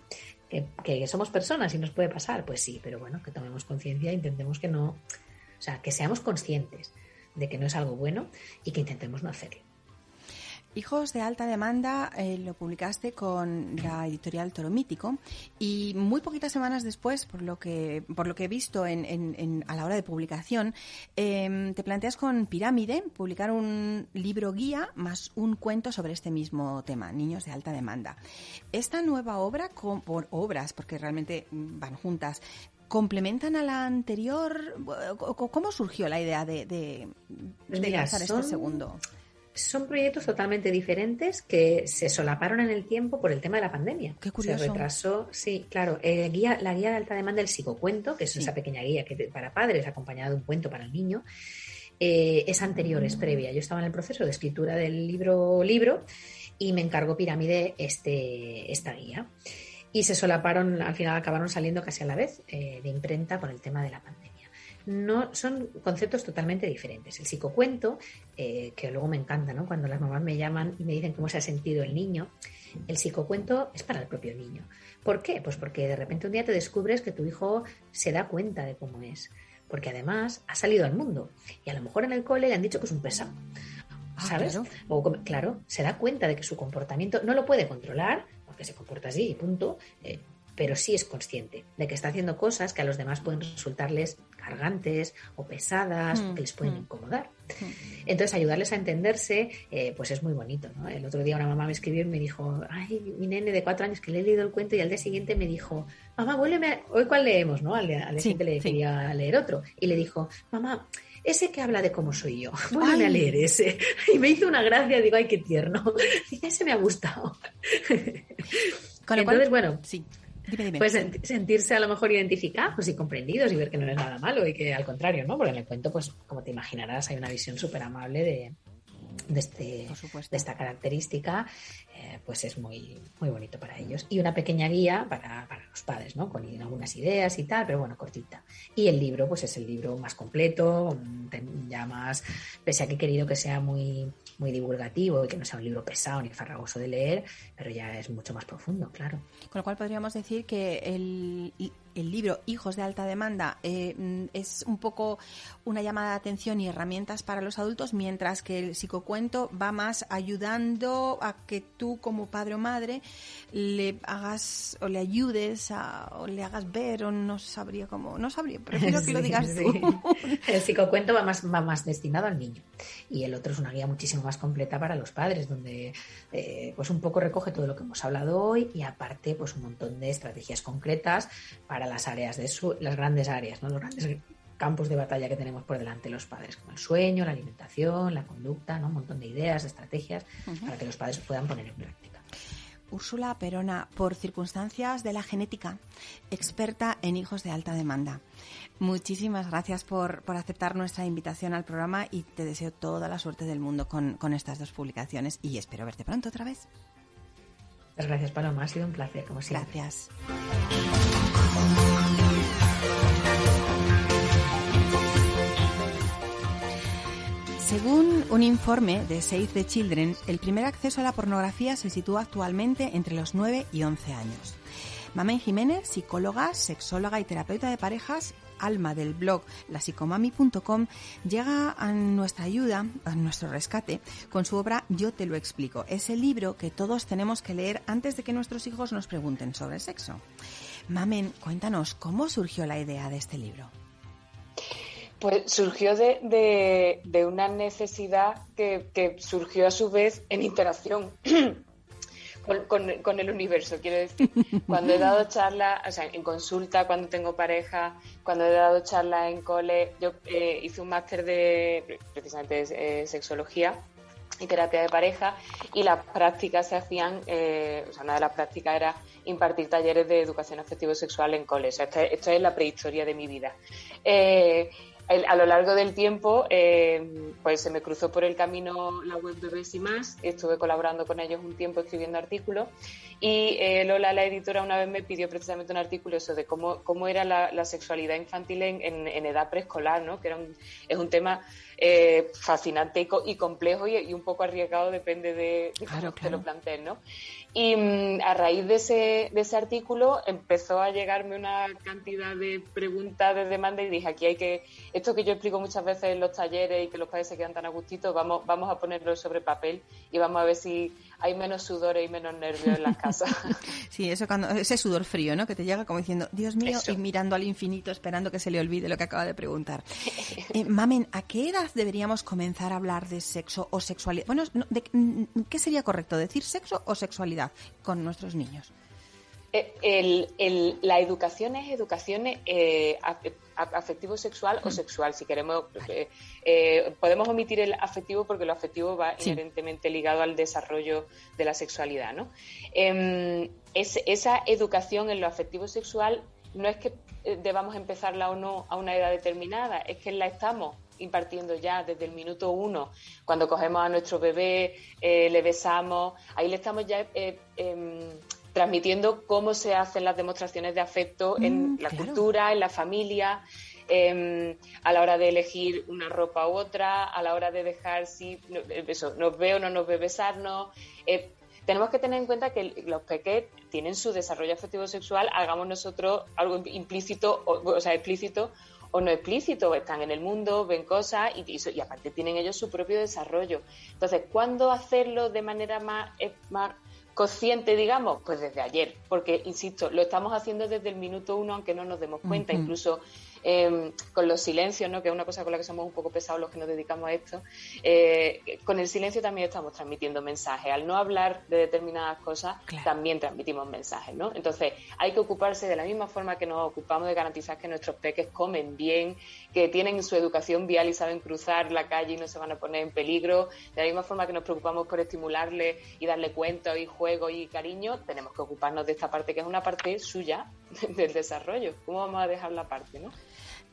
que, somos personas y nos puede pasar, pues sí, pero bueno, que tomemos conciencia e intentemos que no, o sea, que seamos conscientes de que no es algo bueno y que intentemos no hacerlo. Hijos de alta demanda eh, lo publicaste con la editorial Toro Mítico y muy poquitas semanas después, por lo que por lo que he visto en, a la hora de publicación, em, te planteas con Pirámide publicar un libro guía más un cuento sobre este mismo tema, niños de alta demanda. Esta nueva obra, con, por obras, porque realmente van juntas, complementan a la anterior. ¿Cómo surgió la idea de, pues lanzar este segundo? Son proyectos totalmente diferentes que se solaparon en el tiempo por el tema de la pandemia. Qué curioso. Se retrasó, sí, claro. Eh, guía, la guía de alta demanda del psicocuento, que es esa pequeña guía que para padres acompañada de un cuento para el niño, eh, es anterior, es previa. Yo estaba en el proceso de escritura del libro libro y me encargó Pirámide este, esta guía. Y se solaparon, al final acabaron saliendo casi a la vez eh, de imprenta por el tema de la pandemia no son conceptos totalmente diferentes. El psicocuento, eh, que luego me encanta, ¿no? Cuando las mamás me llaman y me dicen cómo se ha sentido el niño, el psicocuento es para el propio niño. ¿Por qué? Pues porque de repente un día te descubres que tu hijo se da cuenta de cómo es. Porque además ha salido al mundo y a lo mejor en el cole le han dicho que es un pesado. Ah, ¿Sabes? claro. O claro, se da cuenta de que su comportamiento no lo puede controlar, porque se comporta así y punto, eh, pero sí es consciente de que está haciendo cosas que a los demás pueden resultarles cargantes o pesadas, que les pueden mm. incomodar. Mm. Entonces, ayudarles a entenderse, eh, pues es muy bonito. ¿no? El otro día una mamá me escribió y me dijo, ay, mi nene de cuatro años que le he leído el cuento y al día siguiente me dijo, mamá, vuélveme, hoy cuál leemos, ¿no? Al día, siguiente le quería leer otro. Y le dijo, mamá, ese que habla de cómo soy yo, vuélveme a leer ese. (laughs) Y me hizo una gracia, digo, ay, qué tierno. (laughs) Y ese me ha gustado. (laughs) Entonces, bueno, sí. Pues sentirse a lo mejor identificados y comprendidos y ver que no es nada malo y que al contrario, ¿no? Porque en el cuento, pues como te imaginarás, hay una visión súper amable de, de, este, de esta característica, eh, pues es muy, muy bonito para ellos. Y una pequeña guía para, para, los padres, ¿no? Con algunas ideas y tal, pero bueno, cortita. Y el libro, pues es el libro más completo, ya más, pese a que he querido que sea muy, muy divulgativo y que no sea un libro pesado ni farragoso de leer, pero ya es mucho más profundo, claro. Con lo cual podríamos decir que el, el libro Hijos de alta demanda eh, mm, es un poco una llamada de atención y herramientas para los adultos, mientras que el psicocuento va más ayudando a que tú como padre o madre le hagas o le ayudes a, o le hagas ver o no sabría cómo, no sabría, prefiero que lo (laughs) digas tú. (laughs) El psicocuento va más, va más destinado al niño y el otro es una guía muchísimo más completa para los padres, donde eh, pues un poco recoge todo lo que hemos hablado hoy y aparte pues un montón de estrategias concretas para las áreas de su, las grandes áreas, ¿no? los grandes campos de batalla que tenemos por delante los padres, como el sueño, la alimentación, la conducta, ¿no? un montón de ideas, de estrategias para que los padres puedan poner en práctica. Úrsula Perona, por circunstancias de la genética, experta en hijos de alta demanda. Muchísimas gracias por, por, aceptar nuestra invitación al programa y te deseo toda la suerte del mundo con, con estas dos publicaciones y espero verte pronto otra vez. Muchas gracias, Paloma. Ha sido un placer, como siempre. Gracias. Según un informe de Save the Children, el primer acceso a la pornografía se sitúa actualmente entre los 9 y 11 años. Mamen Jiménez, psicóloga, sexóloga y terapeuta de parejas, alma del blog lasicomami.com, llega a nuestra ayuda, a nuestro rescate, con su obra Yo te lo explico. Es el libro que todos tenemos que leer antes de que nuestros hijos nos pregunten sobre sexo. Mamen, cuéntanos, ¿cómo surgió la idea de este libro? Pues surgió de, una necesidad que, surgió a su vez en interacción (clears throat) con, el universo, quiero decir. (laughs) Cuando he dado charlas, o sea, en consulta, cuando tengo pareja, cuando he dado charlas en cole, yo eh, hice un máster de precisamente de eh, sexología y terapia de pareja y las prácticas se hacían, eh, o sea, una de las prácticas era impartir talleres de educación afectivo-sexual en cole. O es la prehistoria de mi vida a lo largo del tiempo, eh, pues se me cruzó por el camino la web de Bes y Más, estuve colaborando con ellos un tiempo escribiendo artículos y eh, Lola, la editora, una vez me pidió precisamente un artículo eso de cómo, cómo era la, sexualidad infantil en, en, edad preescolar, ¿no? que era es un tema eh, fascinante y, complejo y, un poco arriesgado, depende de, cómo te lo plantees, ¿no? Y mm, a raíz de ese, de ese artículo empezó a llegarme una cantidad de preguntas de demanda y dije, aquí hay que, esto que yo explico muchas veces en los talleres y que los padres se quedan tan a gustito, vamos, vamos a ponerlo sobre papel y vamos a ver si hay menos sudores y menos nervios en las (laughs) casas. Sí, eso cuando, ese sudor frío, ¿no? Que te llega como diciendo, Dios mío, y mirando al infinito, esperando que se le olvide lo que acaba de preguntar. (laughs) Eh, mamen, ¿a qué edad deberíamos comenzar a hablar de sexo o sexualidad? Bueno, ¿qué sería correcto? ¿Decir sexo o sexualidad con nuestros niños? Eh, la educación es educación eh, afectivo-sexual o sexual, si queremos. Eh, podemos omitir el afectivo porque lo afectivo va inherentemente ligado al desarrollo de la sexualidad. ¿no? Em, esa educación en lo afectivo-sexual no es que debamos empezarla o no a una edad determinada, es que la estamos impartiendo ya desde el minuto uno, cuando cogemos a nuestro bebé, le besamos, ahí le estamos ya em, transmitiendo cómo se hacen las demostraciones de afecto en mm, la cultura, en la familia, em, a la hora de elegir una ropa u otra, a la hora de dejar si eso, nos ve o no nos ve besarnos. Eh, tenemos que tener en cuenta que los pequeños tienen su desarrollo afectivo sexual, hagamos nosotros algo implícito, o, sea, explícito o no explícito, están en el mundo, ven cosas y, y, aparte tienen ellos su propio desarrollo. Entonces, ¿cuándo hacerlo de manera más, más consciente, digamos, pues desde ayer, porque, insisto, lo estamos haciendo desde el minuto uno, aunque no nos demos cuenta, incluso Em, con los silencios, ¿no? que es una cosa con la que somos un poco pesados los que nos dedicamos a esto, eh, con el silencio también estamos transmitiendo mensajes. Al no hablar de determinadas cosas, también transmitimos mensajes. ¿no? Entonces, hay que ocuparse de la misma forma que nos ocupamos de garantizar que nuestros peques comen bien, que tienen su educación vial y saben cruzar la calle y no se van a poner en peligro. De la misma forma que nos preocupamos por estimularle y darle cuentos y juegos y cariño, tenemos que ocuparnos de esta parte que es una parte suya (laughs) del desarrollo. ¿Cómo vamos a dejar la parte, no?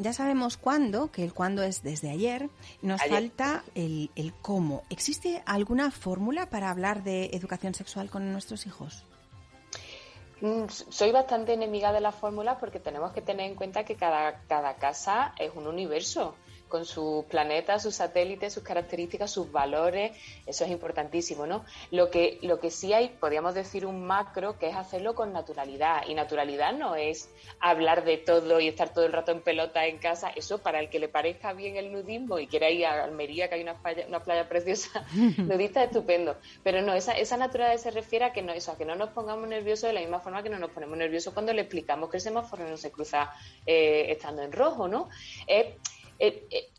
Ya sabemos cuándo, que el cuándo es desde ayer. Nos falta el, el cómo. ¿Existe alguna fórmula para hablar de educación sexual con nuestros hijos? Mm, soy bastante enemiga de las fórmulas porque tenemos que tener en cuenta que cada, cada casa es un universo con sus planetas, sus satélites, sus características, sus valores, eso es importantísimo, ¿no? Lo que, lo que sí hay, podríamos decir un macro, que es hacerlo con naturalidad, y naturalidad no es hablar de todo y estar todo el rato en pelota en casa, eso para el que le parezca bien el nudismo y quiera ir a Almería, que hay una playa, una playa preciosa, (laughs) nudista estupendo, pero no, esa, esa naturalidad se refiere a que no, eso, a que no nos pongamos nerviosos de la misma forma que no nos ponemos nerviosos cuando le explicamos que el semáforo no se cruza eh, estando en rojo, ¿no? Eh,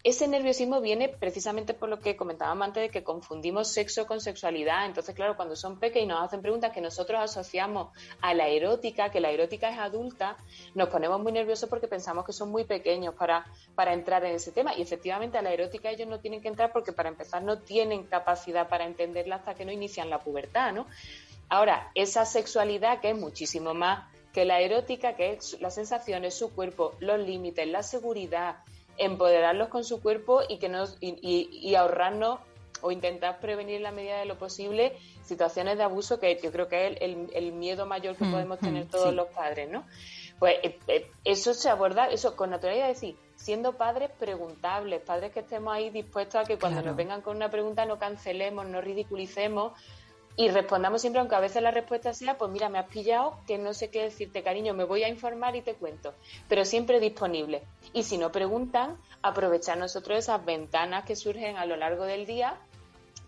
ese nerviosismo viene precisamente por lo que comentábamos antes de que confundimos sexo con sexualidad. Entonces, claro, cuando son pequeños y nos hacen preguntas que nosotros asociamos a la erótica, que la erótica es adulta, nos ponemos muy nerviosos porque pensamos que son muy pequeños para, para entrar en ese tema. Y efectivamente a la erótica ellos no tienen que entrar porque para empezar no tienen capacidad para entenderla hasta que no inician la pubertad, ¿no? Ahora, esa sexualidad que es muchísimo más que la erótica, que es las sensaciones, su cuerpo, los límites, la seguridad, empoderarlos con su cuerpo y que nos y, ahorrarnos o intentar prevenir en la medida de lo posible situaciones de abuso que yo creo que es el, miedo mayor que mm, podemos tener mm, todos los padres, ¿no? Pues eh, eh, eso se aborda, eso con naturalidad, decir, siendo padres preguntables, padres que estemos ahí dispuestos a que cuando nos vengan con una pregunta no cancelemos, no ridiculicemos y respondamos siempre, aunque a veces la respuesta sea, pues mira, me has pillado, que no sé qué decirte, cariño, me voy a informar y te cuento, pero siempre disponible. Y si no preguntan, aprovechar nosotros esas ventanas que surgen a lo largo del día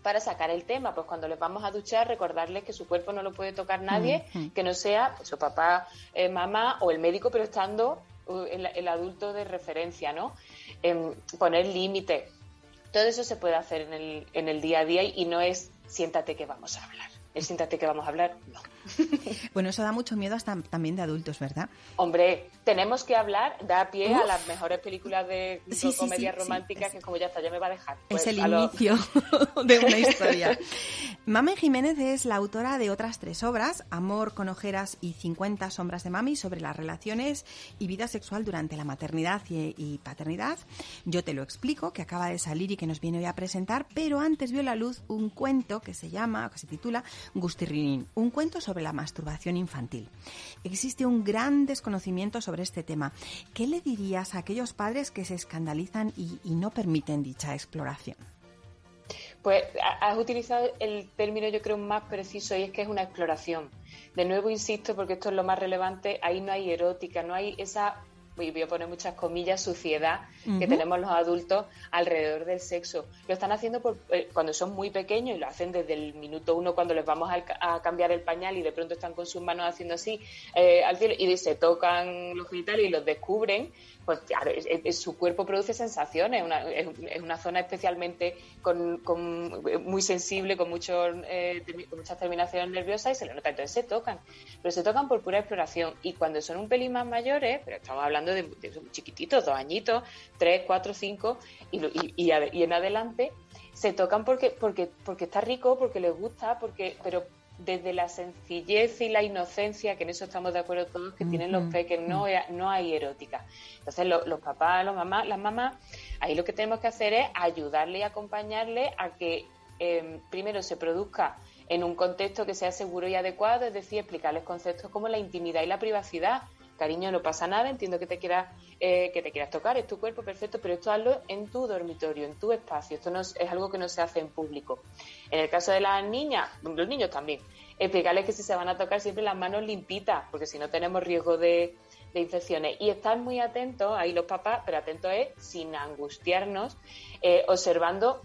para sacar el tema. Pues cuando les vamos a duchar, recordarles que su cuerpo no lo puede tocar nadie, que no sea pues, su papá, eh, mamá o el médico, pero estando uh, el, adulto de referencia, ¿no? Poner límites. Todo eso se puede hacer en el, en el día a día y no es siéntate que vamos a hablar. El siéntate que vamos a hablar, no. (laughs) Bueno, eso da mucho miedo hasta también de adultos, ¿verdad? Hombre, tenemos que hablar, da pie a las mejores películas de comedia romántica que como ya está, ya me va a dejar. es pues, el inicio (laughs) de una historia. (laughs) Mame Jiménez es la autora de otras tres obras, Amor con ojeras y 50 sombras de mami, sobre las relaciones y vida sexual durante la maternidad y, paternidad. Yo te lo explico, que acaba de salir y que nos viene hoy a presentar, pero antes vio la luz un cuento que se llama, que se titula Gustirrinín, un cuento sobre la masturbación infantil. Existe un gran desconocimiento sobre este tema. ¿Qué le dirías a aquellos padres que se escandalizan y, no permiten dicha exploración? Pues has utilizado el término yo creo más preciso y es que es una exploración. De nuevo insisto porque esto es lo más relevante, ahí no hay erótica, no hay esa voy a poner muchas comillas, suciedad que tenemos los adultos alrededor del sexo. Lo están haciendo por, eh, cuando son muy pequeños y lo hacen desde el minuto uno cuando les vamos a, cambiar el pañal y de pronto están con sus manos haciendo así eh, al cielo y se tocan los genitales y los descubren pues claro, su cuerpo produce sensaciones, es, una zona especialmente con, muy sensible, con, muchos, eh, muchas terminaciones nerviosas y se le nota, entonces se tocan, pero se tocan por pura exploración. Y cuando son un pelín más mayores, pero estamos hablando de, chiquititos, dos añitos, tres, cuatro, cinco y, y, y en adelante, se tocan porque, porque, porque está rico, porque les gusta, porque, pero desde la sencillez y la inocencia, que en eso estamos de acuerdo todos, que tienen los peques, no, no hay erótica. Entonces, los papás, los mamás, las mamás, ahí lo que tenemos que hacer es ayudarle y acompañarle a que em, primero se produzca en un contexto que sea seguro y adecuado, es decir, explicarles conceptos como la intimidad y la privacidad. Cariño, no pasa nada, entiendo que te quieras, eh, que te quieras tocar, es tu cuerpo perfecto, pero esto hazlo en tu dormitorio, en tu espacio. Esto no es, es algo que no se hace en público. En el caso de las niñas, los niños también, explicarles que si se van a tocar siempre las manos limpitas, porque si no tenemos riesgo de, infecciones. Y estar muy atentos, ahí los papás, pero atentos es sin angustiarnos, eh, observando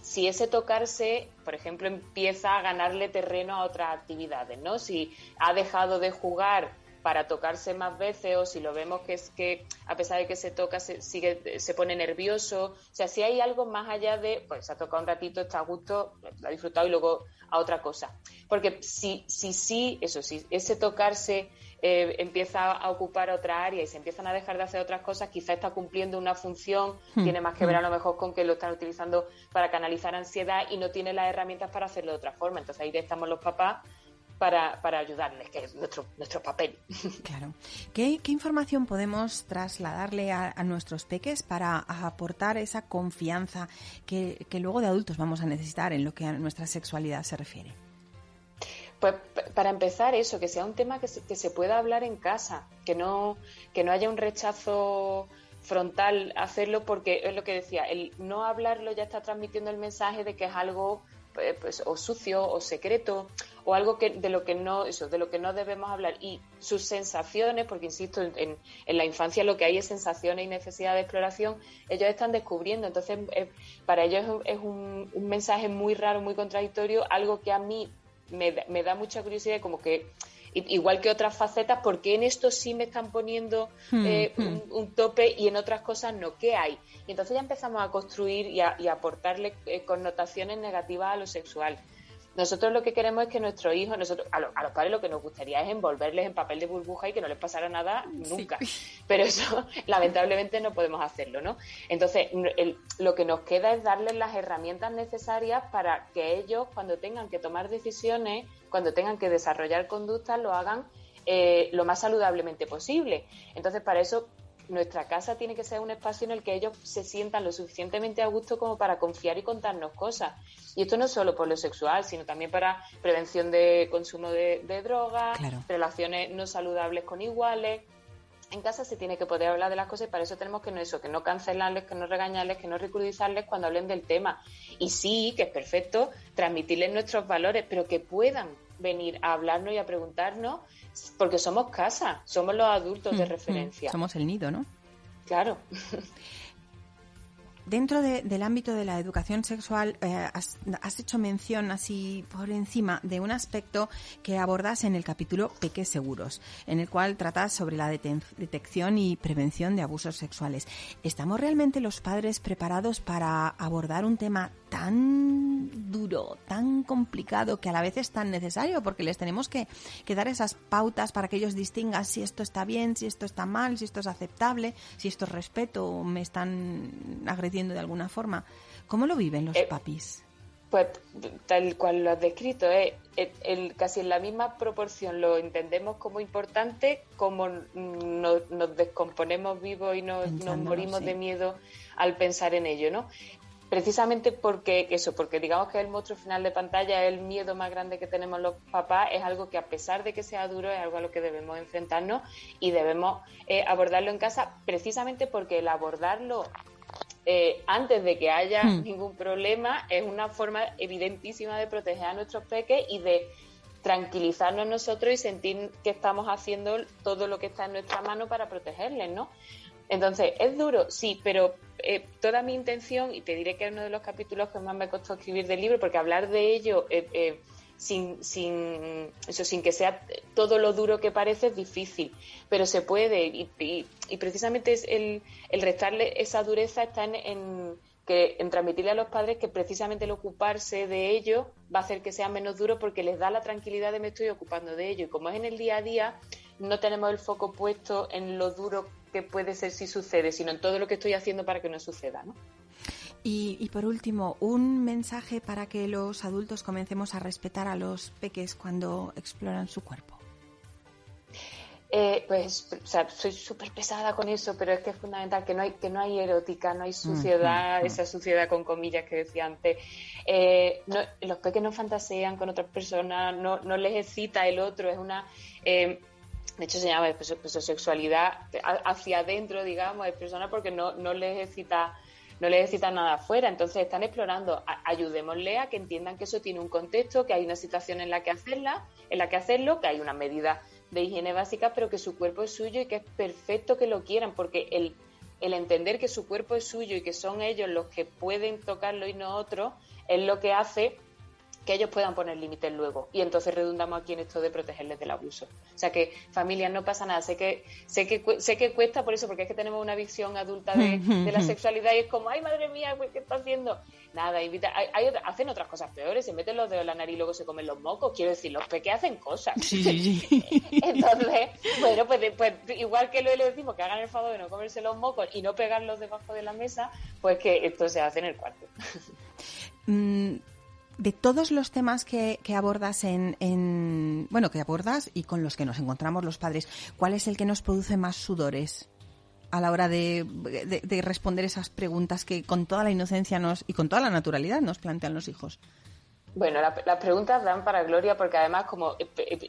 si ese tocarse, por ejemplo, empieza a ganarle terreno a otras actividades, ¿no? Si ha dejado de jugar para tocarse más veces o si lo vemos que es que a pesar de que se toca se sigue se pone nervioso o sea si hay algo más allá de pues se ha tocado un ratito está a gusto lo ha disfrutado y luego a otra cosa porque si si sí eso sí ese tocarse eh, empieza a ocupar otra área y se empiezan a dejar de hacer otras cosas, quizá está cumpliendo una función, hmm. tiene más que ver a hmm. lo mejor con que lo están utilizando para canalizar ansiedad y no tiene las herramientas para hacerlo de otra forma. Entonces ahí estamos los papás para, para ayudarles, que es nuestro, nuestro papel. (laughs) Claro. ¿Qué, información podemos trasladarle a, nuestros peques para aportar esa confianza que, que luego de adultos vamos a necesitar en lo que a nuestra sexualidad se refiere? Pues para empezar eso, que sea un tema que se, que se pueda hablar en casa, que no, que no haya un rechazo frontal hacerlo porque es lo que decía, el no hablarlo ya está transmitiendo el mensaje de que es algo eh, pues, o sucio o secreto o algo que de lo que no eso de lo que no debemos hablar y sus sensaciones porque insisto en, en la infancia lo que hay es sensaciones y necesidad de exploración ellos están descubriendo entonces eh, para ellos es, un, un, mensaje muy raro muy contradictorio algo que a mí me, me da mucha curiosidad como que igual que otras facetas, porque en esto sí me están poniendo hmm, eh, hmm. un, tope y en otras cosas no? ¿Qué hay? Y entonces ya empezamos a construir y a, aportarle eh, connotaciones negativas a lo sexual. Nosotros lo que queremos es que nuestros hijos, nosotros, a, a, los padres lo que nos gustaría es envolverles en papel de burbuja y que no les pasara nada nunca. Pero eso, (laughs) lamentablemente, no podemos hacerlo, ¿no? Entonces, lo que nos queda es darles las herramientas necesarias para que ellos, cuando tengan que tomar decisiones, cuando tengan que desarrollar conductas, lo hagan eh, lo más saludablemente posible. Entonces, para eso nuestra casa tiene que ser un espacio en el que ellos se sientan lo suficientemente a gusto como para confiar y contarnos cosas. Y esto no solo por lo sexual, sino también para prevención de consumo de, drogas, relaciones no saludables con iguales. En casa se tiene que poder hablar de las cosas y para eso tenemos que no eso, que no cancelarles, que no regañarles, que no ridiculizarles cuando hablen del tema. Y sí, que es perfecto transmitirles nuestros valores, pero que puedan venir a hablarnos y a preguntarnos porque somos casa, somos los adultos de mm, mm. referencia. Somos el nido, ¿no? Claro. (laughs) Dentro del ámbito de la educación sexual, eh, has, hecho mención así por encima de un aspecto que abordas en el capítulo Peques Seguros, en el cual tratas sobre la detección y prevención de abusos sexuales. ¿Estamos realmente los padres preparados para abordar un tema tan duro, tan complicado, que a la vez es tan necesario, porque les tenemos que, dar esas pautas para que ellos distingan si esto está bien, si esto está mal, si esto es aceptable, si esto es respeto o me están agrediendo de alguna forma. ¿Cómo lo viven los eh, papis? Pues tal cual lo has descrito, ¿eh? el, casi en la misma proporción lo entendemos como importante como nos, descomponemos vivos y nos, morimos de miedo al pensar en ello, ¿no? precisamente porque eso, porque digamos que el monstruo final de pantalla, el miedo más grande que tenemos los papás, es algo que a pesar de que sea duro, es algo a lo que debemos enfrentarnos y debemos eh, abordarlo en casa, precisamente porque el abordarlo eh, antes de que haya hmm. ningún problema es una forma evidentísima de proteger a nuestros peques y de tranquilizarnos nosotros y sentir que estamos haciendo todo lo que está en nuestra mano para protegerles, ¿no? Entonces, ¿es duro? Sí, pero eh, toda mi intención, y te diré que es uno de los capítulos que más me costó escribir del libro, porque hablar de ello eh, eh, sin, sin, eso, sin que sea todo lo duro que parece es difícil, pero se puede, y, precisamente es el, el, restarle esa dureza está en, que, en transmitirle a los padres que precisamente el ocuparse de ello va a hacer que sea menos duro porque les da la tranquilidad de me estoy ocupando de ello. Y como es en el día a día, no tenemos el foco puesto en lo duro que puede ser si sucede, sino en todo lo que estoy haciendo para que no suceda, ¿no? Y, por último, un mensaje para que los adultos comencemos a respetar a los peques cuando exploran su cuerpo. Eh, pues, o sea, soy súper pesada con eso, pero es que es fundamental que no hay que no hay erótica, no hay suciedad, esa suciedad con comillas que decía antes. Eh, los peques no fantasean con otras personas, no, no les excita el otro, es una eh, de hecho se llama sexualidad hacia adentro, digamos, de personas porque no, no les excita no les excita nada afuera, entonces están explorando, ayudémosle a que entiendan que eso tiene un contexto, que hay una situación en la que hacerla, en la que hacerlo, que hay una medida de higiene básica, pero que su cuerpo es suyo y que es perfecto que lo quieran, porque el, el entender que su cuerpo es suyo y que son ellos los que pueden tocarlo y no otros, es lo que hace que ellos puedan poner límites luego. Y entonces redundamos aquí en esto de protegerles del abuso. O sea que familias no pasa nada. Sé que, sé que, sé que cuesta por eso, porque es que tenemos una visión adulta de, la sexualidad y es como, ay madre mía, ¿qué está haciendo? Nada, invita, hay, hacen otras cosas peores, se meten los dedos en la nariz y luego se comen los mocos. Quiero decir, los peques hacen cosas. (laughs) entonces, bueno, pues, pues, igual que lo le decimos que hagan el favor de no comerse los mocos y no pegarlos debajo de la mesa, pues que esto se hace en el cuarto. De todos los temas que, abordas en, bueno, que abordas y con los que nos encontramos los padres, ¿cuál es el que nos produce más sudores a la hora de, responder esas preguntas que con toda la inocencia nos y con toda la naturalidad nos plantean los hijos? Bueno, las preguntas dan para gloria porque además como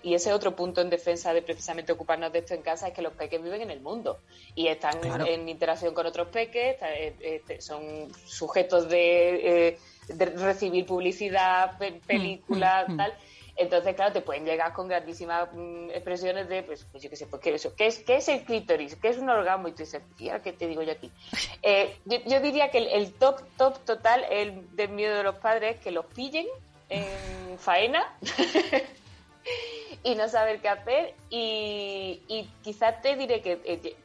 y ese otro punto en defensa de precisamente ocuparnos de esto en casa es que los peques viven en el mundo y están en, interacción con otros peques, eh, eh, son sujetos de eh, de recibir publicidad, películas, mm, mm, tal. Entonces, claro, te pueden llegar con grandísimas mm, expresiones de, pues, pues, yo qué sé, pues, ¿qué, eso? ¿Qué, es, ¿qué es el clítoris? ¿Qué es un orgasmo? Y tú dices, tía, ¿qué te digo yo aquí? (laughs) Eh, yo, diría que el, top, top total el del miedo de los padres es que los pillen en faena (laughs) y no saber qué hacer. Y, y quizás te diré que, eh,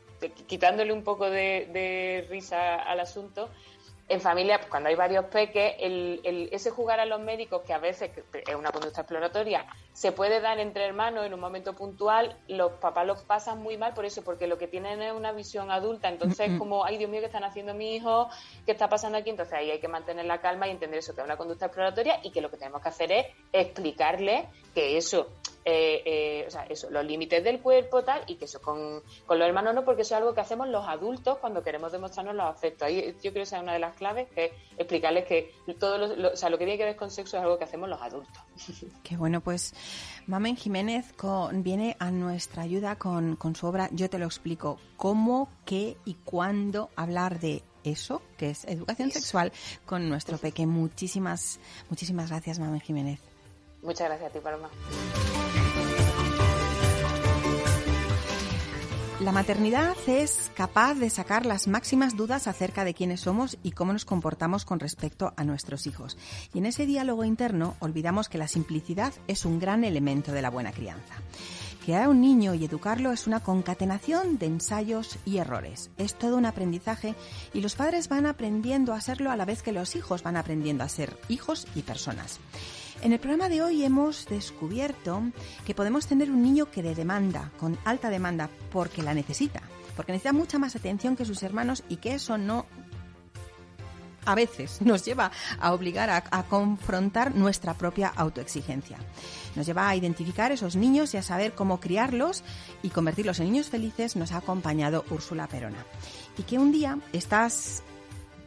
quitándole un poco de risa al asunto, en familia, pues, cuando hay varios peques, el, ese jugar a los médicos, que a veces es una conducta exploratoria, se puede dar entre hermanos en un momento puntual, los papás los pasan muy mal por eso, porque lo que tienen es una visión adulta, entonces es como, ay Dios mío, ¿qué están haciendo mi hijo? ¿Qué está pasando aquí? Entonces ahí hay que mantener la calma y entender eso, que es una conducta exploratoria y que lo que tenemos que hacer es explicarle que eso eh, eh, o sea, eso, los límites del cuerpo, tal, y que eso con, con, los hermanos no, porque eso es algo que hacemos los adultos cuando queremos demostrarnos los afectos. Ahí yo creo que esa es una de las claves, que es explicarles que todo lo, o sea, lo que tiene que ver con sexo es algo que hacemos los adultos. (laughs) Qué bueno, pues Mamen Jiménez con, viene a nuestra ayuda con, con su obra Yo te lo explico, cómo, qué y cuándo hablar de eso, que es educación sexual, con nuestro peque. Muchísimas, muchísimas gracias, Mamen Jiménez. Muchas gracias a ti, Paloma. La maternidad es capaz de sacar las máximas dudas acerca de quiénes somos y cómo nos comportamos con respecto a nuestros hijos. Y en ese diálogo interno olvidamos que la simplicidad es un gran elemento de la buena crianza. Criar a un niño y educarlo es una concatenación de ensayos y errores. Es todo un aprendizaje y los padres van aprendiendo a serlo a la vez que los hijos van aprendiendo a ser hijos y personas. En el programa de hoy hemos descubierto que podemos tener un niño que de demanda, con alta demanda, porque la necesita, porque necesita mucha más atención que sus hermanos y que eso no a veces (laughs) nos lleva a obligar a, a, confrontar nuestra propia autoexigencia. Nos lleva a identificar esos niños y a saber cómo criarlos y convertirlos en niños felices nos ha acompañado Úrsula Perona. Y que un día estás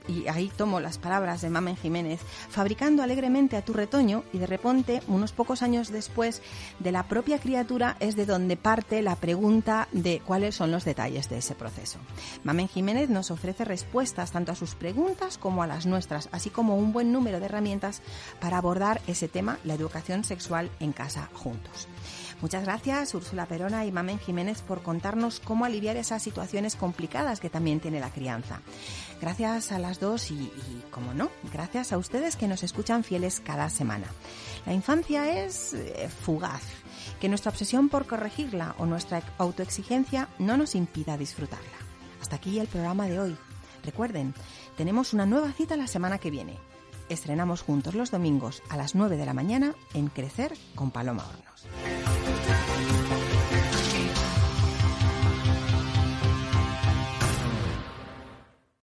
y ahí tomo las palabras de Mamen Jiménez, fabricando alegremente a tu retoño y de repente, unos pocos años después de la propia criatura, es de donde parte la pregunta de cuáles son los detalles de ese proceso. Mamen Jiménez nos ofrece respuestas tanto a sus preguntas como a las nuestras, así como un buen número de herramientas para abordar ese tema, la educación sexual en casa juntos. Muchas gracias, Úrsula Perona y Mamen Jiménez, por contarnos cómo aliviar esas situaciones complicadas que también tiene la crianza. Gracias a las dos y, como no, gracias a ustedes que nos escuchan fieles cada semana. La infancia es eh, fugaz. Que nuestra obsesión por corregirla o nuestra autoexigencia no nos impida disfrutarla. Hasta aquí el programa de hoy. Recuerden, tenemos una nueva cita la semana que viene. Estrenamos juntos los domingos a las 9 de la mañana en Crecer con Paloma Hornos.